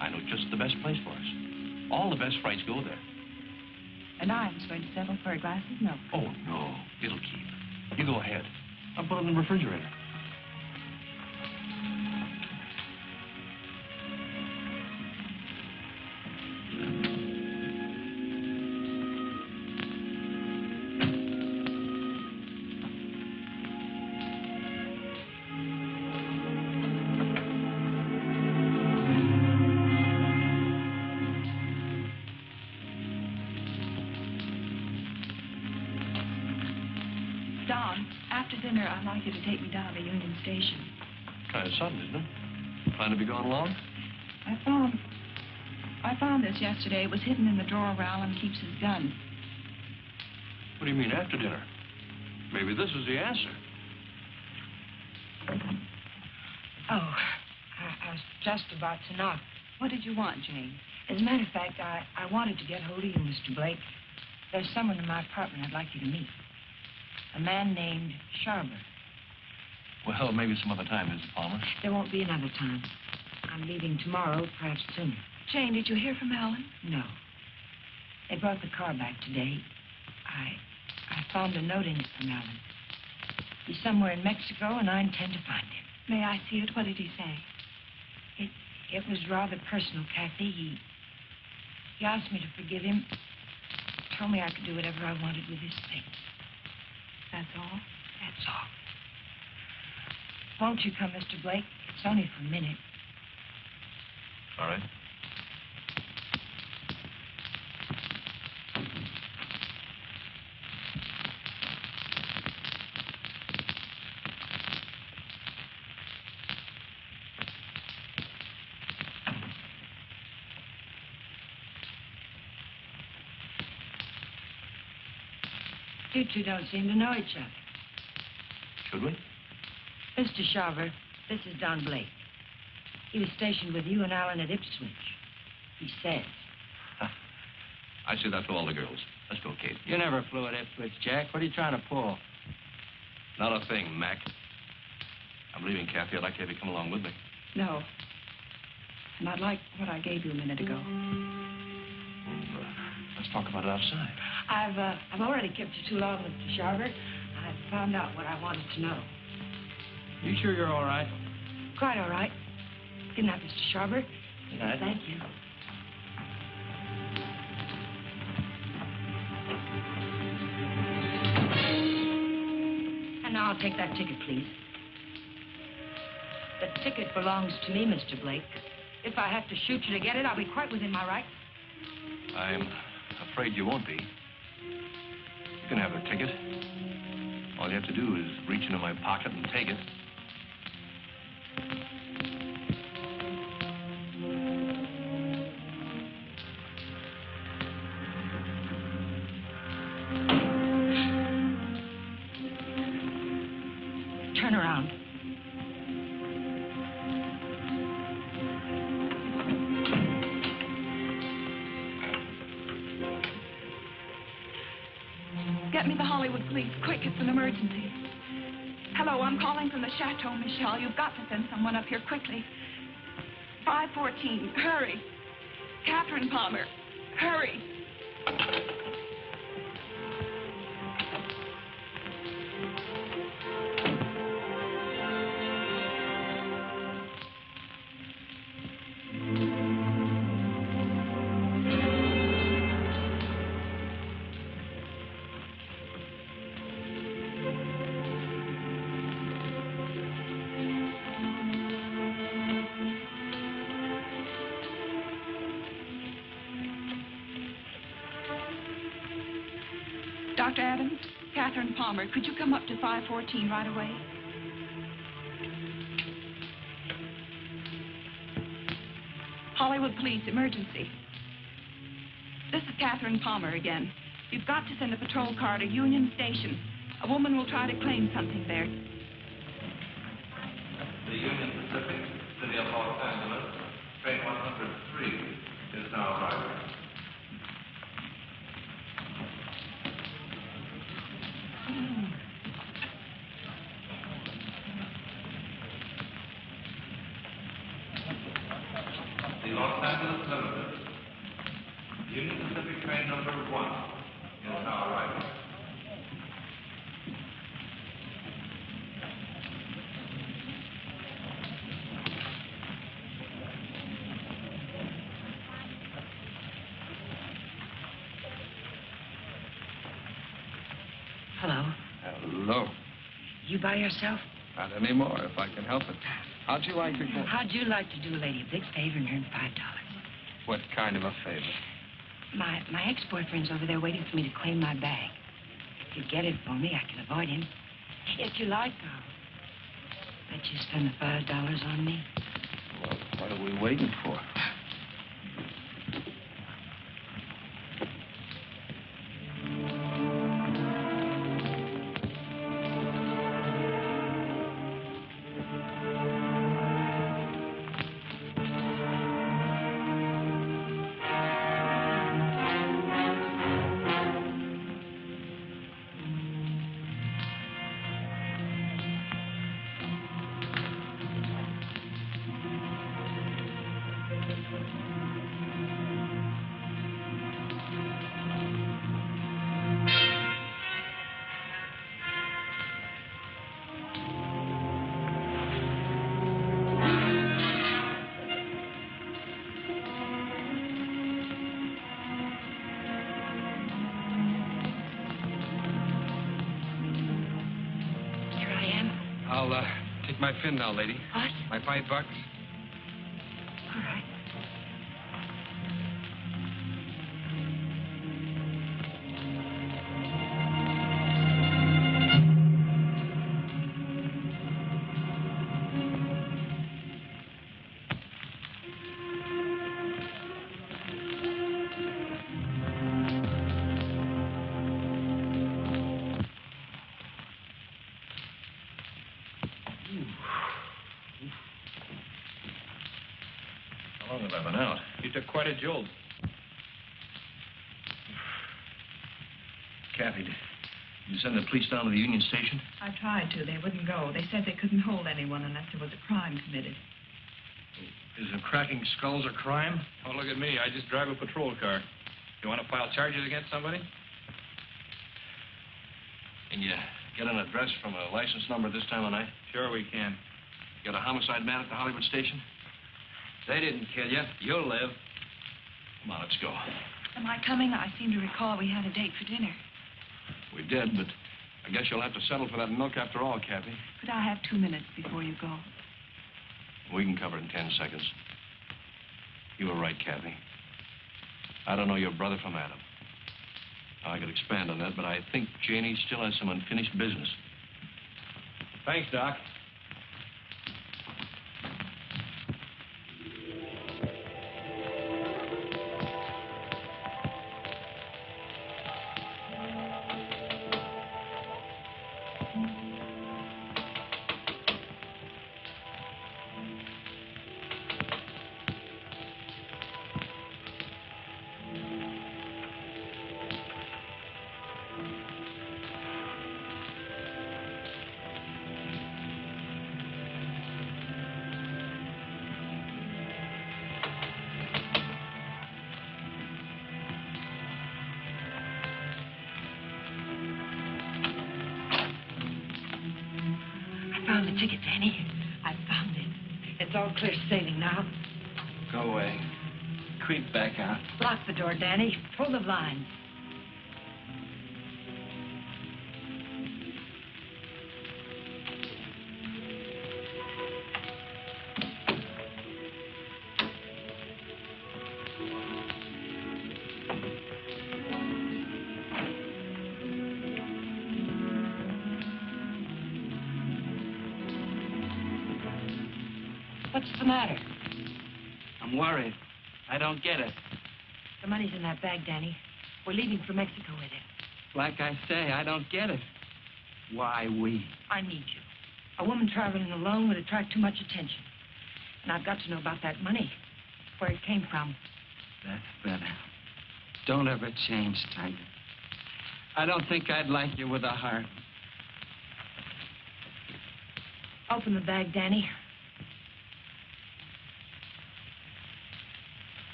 I know just the best place for us. All the best frights go there. And I was going to settle for a glass of milk. Oh, no. It'll keep. You go ahead. I'll put it in the refrigerator. Yesterday. It was hidden in the drawer where Alan keeps his gun. What do you mean, after dinner? Maybe this is the answer. Oh, I, I was just about to knock. What did you want, Jane? As a matter of fact, I, I wanted to get hold of you, Mr. Blake. There's someone in my apartment I'd like you to meet. A man named Sharber. Well, maybe some other time, Mrs. Palmer. There won't be another time. I'm leaving tomorrow, perhaps sooner. Jane, did you hear from Alan? No. They brought the car back today. I I found a note in it from Alan. He's somewhere in Mexico, and I intend to find him. May I see it? What did he say? It it was rather personal, Kathy. He he asked me to forgive him. Told me I could do whatever I wanted with his things. That's all? That's all. Won't you come, Mr. Blake? It's only for a minute. All right. You two don't seem to know each other. Should we? Mr. Sharver, this is Don Blake. He was stationed with you and Alan at Ipswich. He says. I say that to all the girls. Let's go, Kate. You never flew at Ipswich, Jack. What are you trying to pull? Not a thing, Mac. I'm leaving, Kathy. I'd like to have you come along with me. No. And I'd like what I gave you a minute ago. Well, uh, let's talk about it outside. I've, uh, I've already kept you too long, Mr. Sharver. I've found out what I wanted to know. You sure you're all right? Quite all right. Good night, Mr. Sharver. Good night. Thank you. And now I'll take that ticket, please. The ticket belongs to me, Mr. Blake. If I have to shoot you to get it, I'll be quite within my rights. I'm afraid you won't be. You can have the ticket. All you have to do is reach into my pocket and take it. Quick, it's an emergency. Hello, I'm calling from the Chateau Michel. You've got to send someone up here quickly. 514. Hurry. Catherine Palmer. Hurry. Catherine Palmer, could you come up to 514 right away? Hollywood Police, emergency. This is Catherine Palmer again. You've got to send a patrol car to Union Station. A woman will try to claim something there. The Union Pacific, City of Los Angeles, train 103 is now arriving. The Los Angeles Limited, Union Pacific train number one is now arriving. Hello. Hello. You by yourself? Not anymore, if I can help it. How'd you like to go? How'd you like to do a lady a big favor and earn five dollars? What kind of a favor? My my ex-boyfriend's over there waiting for me to claim my bag. If you get it for me, I can avoid him. If you like, I'll let you spend the five dollars on me. Well, what are we waiting for? Now, lady. Quite a jolt. Kathy, did you send the police down to the Union Station? I tried to. They wouldn't go. They said they couldn't hold anyone unless there was a crime committed. Isn't cracking skulls a crime? Oh, look at me. I just drive a patrol car. You want to file charges against somebody? Can you get an address from a license number this time of night? Sure we can. You Got a homicide man at the Hollywood station? They didn't kill you. You'll live. Come on, let's go. Am I coming? I seem to recall we had a date for dinner. We did, but I guess you'll have to settle for that milk after all, Kathy. But I have two minutes before you go? We can cover it in ten seconds. You were right, Kathy. I don't know your brother from Adam. I could expand on that, but I think Janie still has some unfinished business. Thanks, Doc. Danny. Bag, Danny. We're leaving for Mexico with it. Like I say, I don't get it. Why we? I need you. A woman traveling alone would attract too much attention. And I've got to know about that money, where it came from. That's better. Don't ever change, Tiger. I don't think I'd like you with a heart. Open the bag, Danny.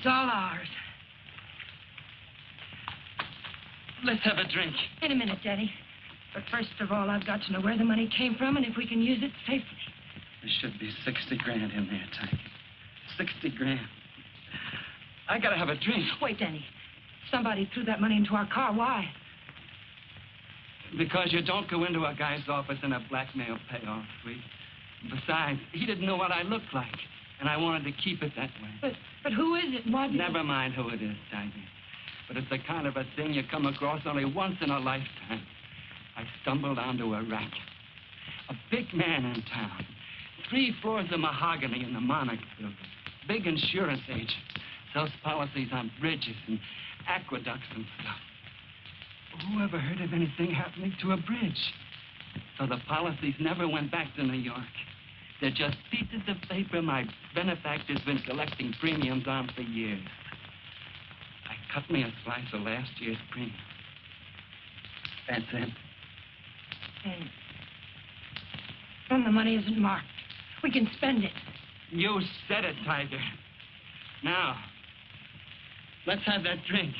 It's all ours. Let's have a drink. In a minute, Danny. But first of all, I've got to know where the money came from and if we can use it safely. There should be 60 grand in there, Tiger. 60 grand. I gotta have a drink. Wait, Danny. Somebody threw that money into our car. Why? Because you don't go into a guy's office in a blackmail payoff suite. Besides, he didn't know what I looked like. And I wanted to keep it that way. But, but who is it? What? Never mind who it is, Tiger. But it's the kind of a thing you come across only once in a lifetime. I stumbled onto a rat. A big man in town. Three floors of mahogany in the Monarch building. Big insurance agent. Sells policies on bridges and aqueducts and stuff. Who ever heard of anything happening to a bridge? So the policies never went back to New York. They're just pieces of paper my benefactor's been collecting premiums on for years. I cut me a slice of last year's premium. That's it. And when the money isn't marked, we can spend it. You said it, Tiger. Now, let's have that drink.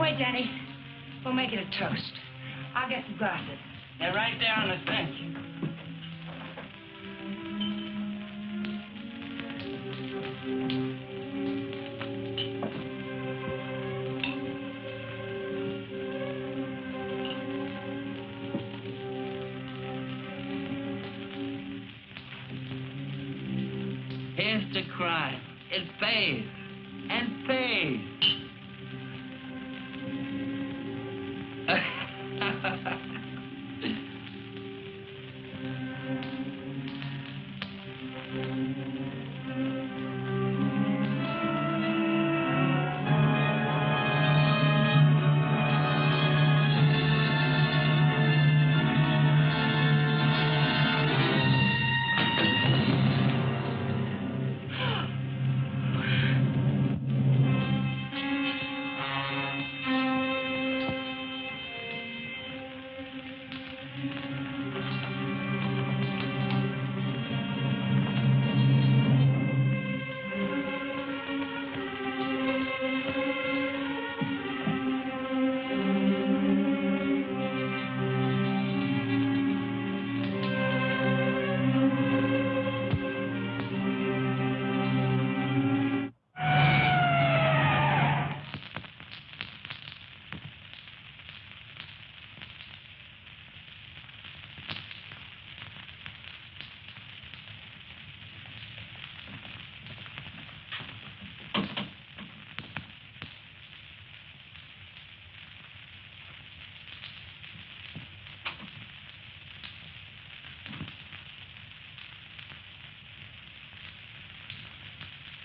Wait, Danny. We'll make it a toast. I'll get some glasses. They're right there on the bench. Here's the crime. It pays.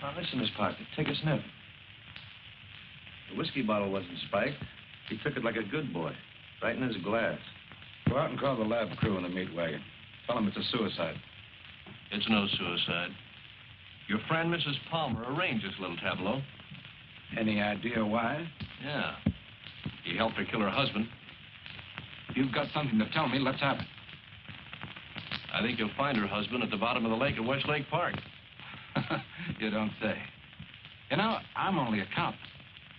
Now, listen, Miss Parker, take a sniff. The whiskey bottle wasn't spiked. He took it like a good boy, right in his glass. Go out and call the lab crew in the meat wagon. Tell them it's a suicide. It's no suicide. Your friend, Mrs. Palmer, arranged this little tableau. Any idea why? Yeah. He helped her kill her husband. If you've got something to tell me, let's have it. I think you'll find her husband at the bottom of the lake at Westlake Park. You don't say. You know, I'm only a cop.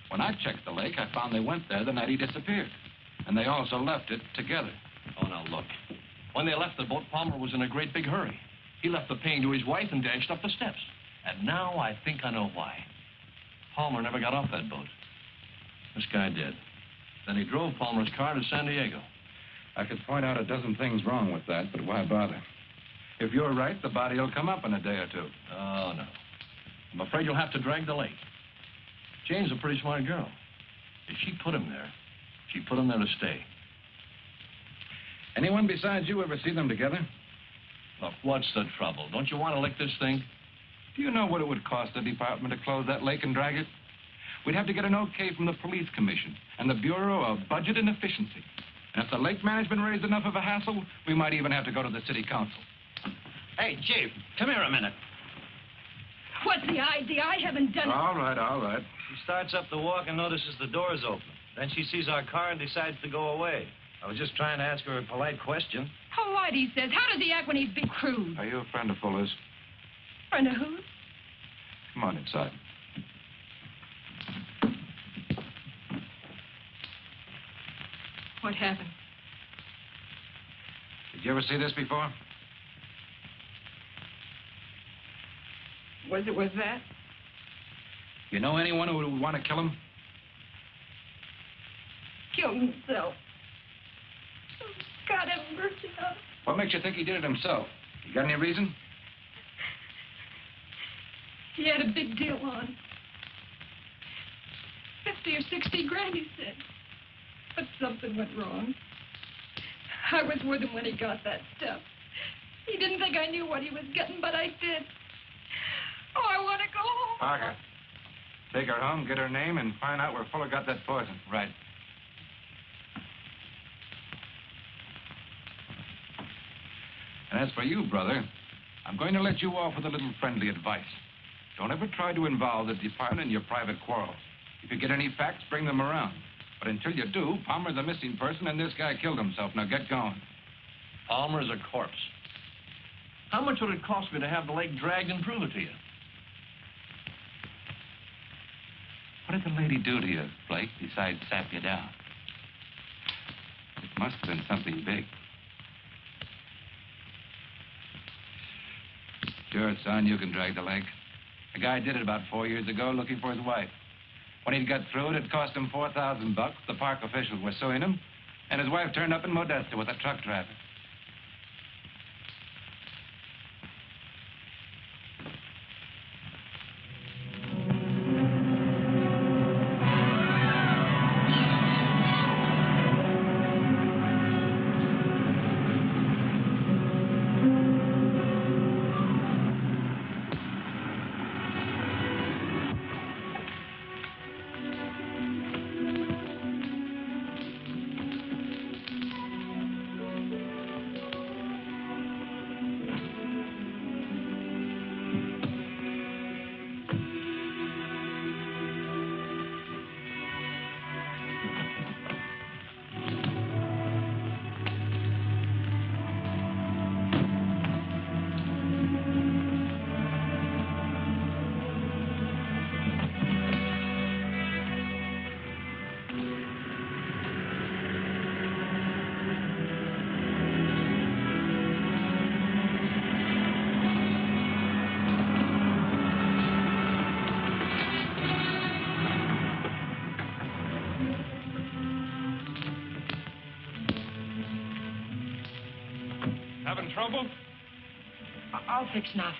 When I checked the lake, I found they went there the night he disappeared. And they also left it together. Oh, now look. When they left the boat, Palmer was in a great big hurry. He left the pain to his wife and dashed up the steps. And now I think I know why. Palmer never got off that boat. This guy did. Then he drove Palmer's car to San Diego. I could point out a dozen things wrong with that, but why bother? If you're right, the body will come up in a day or two. Oh, no. I'm afraid you'll have to drag the lake. Jane's a pretty smart girl. If she put him there, she put him there to stay. Anyone besides you ever see them together? Look, what's the trouble? Don't you want to lick this thing? Do you know what it would cost the department to close that lake and drag it? We'd have to get an okay from the police commission and the Bureau of Budget and Efficiency. And if the lake management raised enough of a hassle, we might even have to go to the city council. Hey, Chief, come here a minute. What's the idea? I haven't done it. All right, all right. She starts up the walk and notices the door's open. Then she sees our car and decides to go away. I was just trying to ask her a polite question. How white he says. How does he act when he's big crude? Are you a friend of Fuller's? Friend of whose? Come on inside. What happened? Did you ever see this before? Was it was that? You know anyone who would want to kill him? Killed himself. Oh, God have mercy on him. What makes you think he did it himself? You got any reason? He had a big deal on. Fifty or sixty grand, he said. But something went wrong. I was with him when he got that stuff. He didn't think I knew what he was getting, but I did. Oh, I want to go home. Parker, take her home, get her name, and find out where Fuller got that poison. Right. And as for you, brother, I'm going to let you off with a little friendly advice. Don't ever try to involve the department in your private quarrels. If you get any facts, bring them around. But until you do, Palmer's a missing person, and this guy killed himself. Now get going. Palmer's a corpse. How much would it cost me to have the leg dragged and prove it to you? What did the lady do to you, Blake, besides sap you down? It must have been something big. Sure, son, you can drag the leg. A guy did it about four years ago looking for his wife. When he'd got through it, it cost him 4000 bucks. The park officials were suing him. And his wife turned up in Modesto with a truck driver.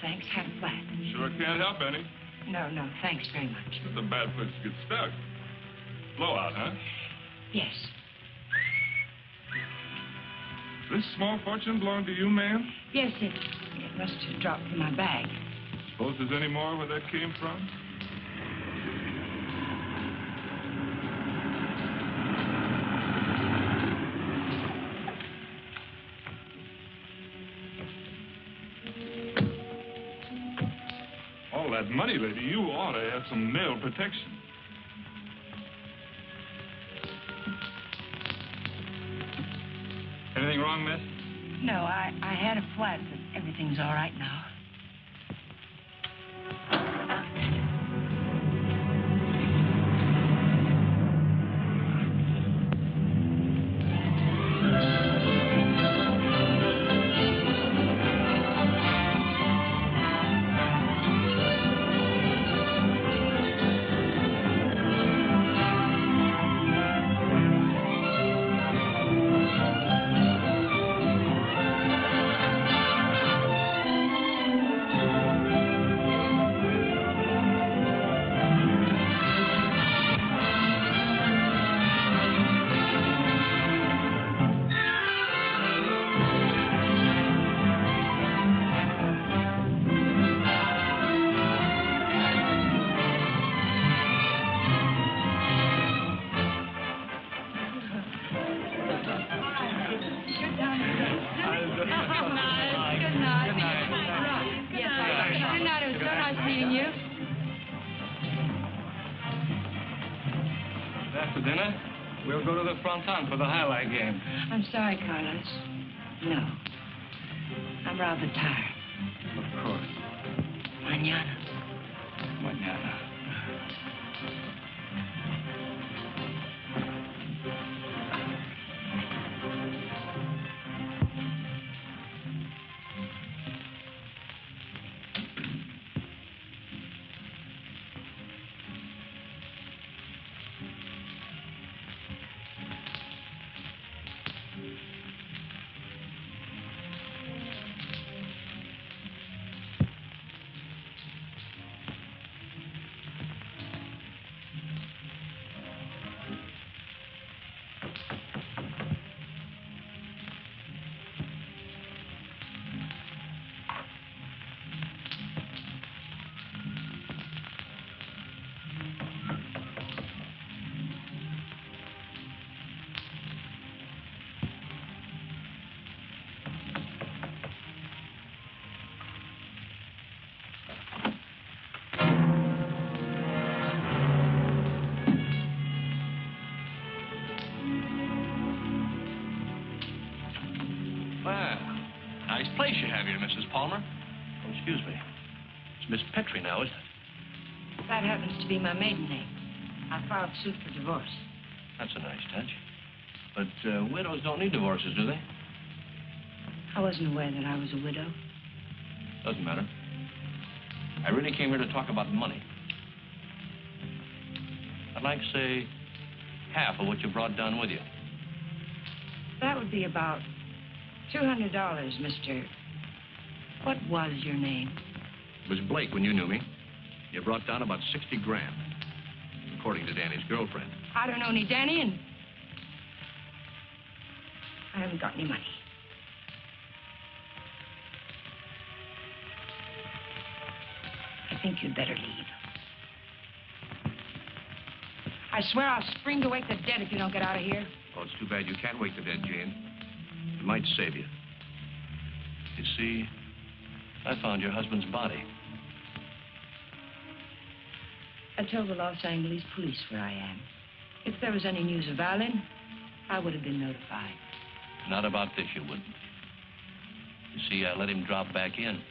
Thanks. Have a flat. Sure can't help any. No, no, thanks very much. It's a bad place to get stuck. Blowout, huh? Yes. This small fortune belong to you, ma'am? Yes, it, it must have dropped in my bag. Suppose there's any more where that came from? That money, lady, you ought to have some male protection. Anything wrong, miss? No, I, I had a flat, but everything's all right now. Sorry, Carlos. No. That's a nice touch. But uh, widows don't need divorces, do they? I wasn't aware that I was a widow. Doesn't matter. I really came here to talk about money. I'd like, to say, half of what you brought down with you. That would be about $200, Mr. What was your name? It was Blake when you knew me. You brought down about 60 grand, according to Danny's girlfriend. I don't know any Danny, and I haven't got any money. I think you'd better leave. I swear I'll spring to wake the dead if you don't get out of here. Oh, it's too bad you can't wake the dead, Jane. It might save you. You see, I found your husband's body. I told the Los Angeles police where I am. If there was any news of Alan, I would have been notified. Not about this, you wouldn't. You see, I let him drop back in.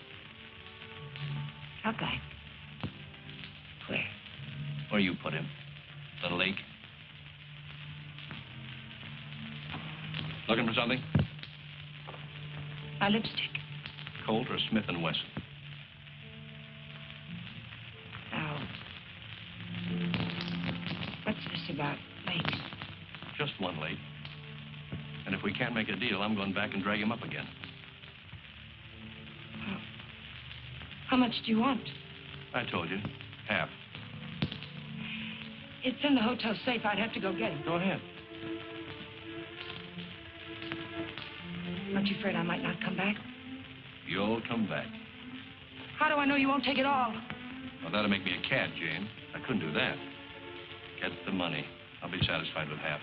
Drop back. Where? Where you put him? The lake. Looking for something? My lipstick. Colt or Smith and Wesson? About lakes? Just one lake. And if we can't make a deal, I'm going back and drag him up again. How much do you want? I told you. Half. It's in the hotel safe. I'd have to go get it. Go ahead. Aren't you afraid I might not come back? You'll come back. How do I know you won't take it all? Well, that'll make me a cad, Jane. I couldn't do that. Get the money. I'll be satisfied with half.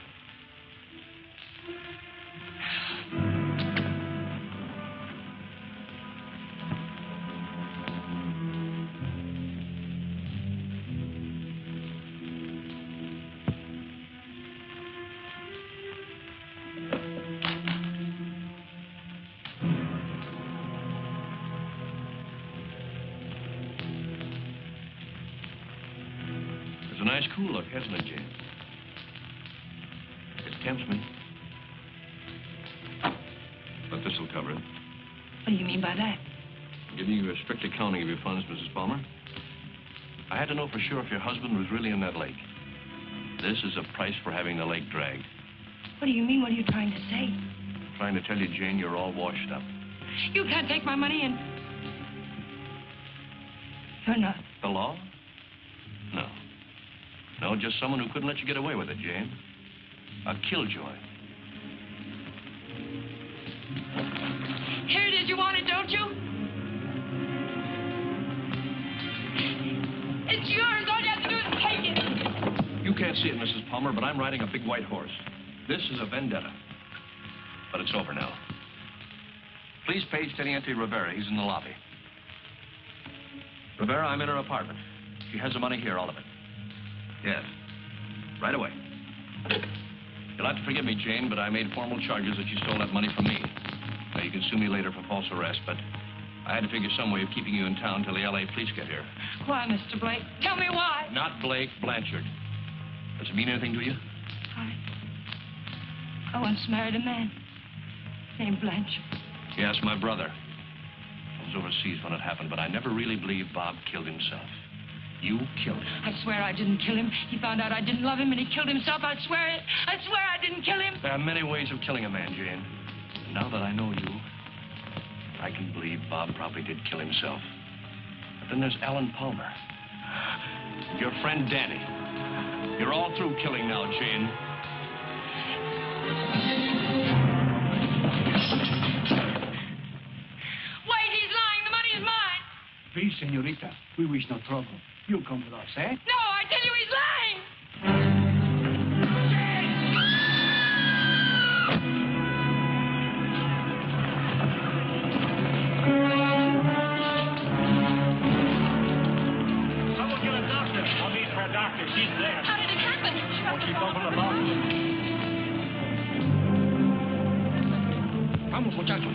Hasn't it, Jane? It tempts me. But this'll cover it. What do you mean by that? I'm Giving you a strict accounting of your funds, Mrs. Palmer. I had to know for sure if your husband was really in that lake. This is a price for having the lake dragged. What do you mean? What are you trying to say? I'm trying to tell you, Jane, you're all washed up. You can't take my money and... You're not. The law? No. No, just someone who couldn't let you get away with it, Jane. A killjoy. Here it is. You want it, don't you? It's yours. All you have to do is take it. You can't see it, Mrs. Palmer, but I'm riding a big white horse. This is a vendetta. But it's over now. Please page Teniente Rivera. He's in the lobby. Rivera, I'm in her apartment. She has the money here, all of it. Yes. Right away. You'll have to forgive me, Jane, but I made formal charges that you stole that money from me. Now, you can sue me later for false arrest, but I had to figure some way of keeping you in town till the L.A. police get here. Why, Mr. Blake? Tell me why. Not Blake, Blanchard. Does it mean anything to you? I... I once married a man named Blanchard. Yes, my brother. I was overseas when it happened, but I never really believed Bob killed himself. You killed him. I swear I didn't kill him. He found out I didn't love him and he killed himself. I swear it. I swear I didn't kill him. There are many ways of killing a man, Jane. And now that I know you, I can believe Bob probably did kill himself. But then there's Alan Palmer. Your friend Danny. You're all through killing now, Jane. Wait, he's lying. The money is mine. Please, senorita, we wish no trouble. You come with us, eh? No, I tell you he's lying. Someone get a doctor. No need for a doctor. She's there. How did it happen? She's over the mountain. Vamos, muchachos.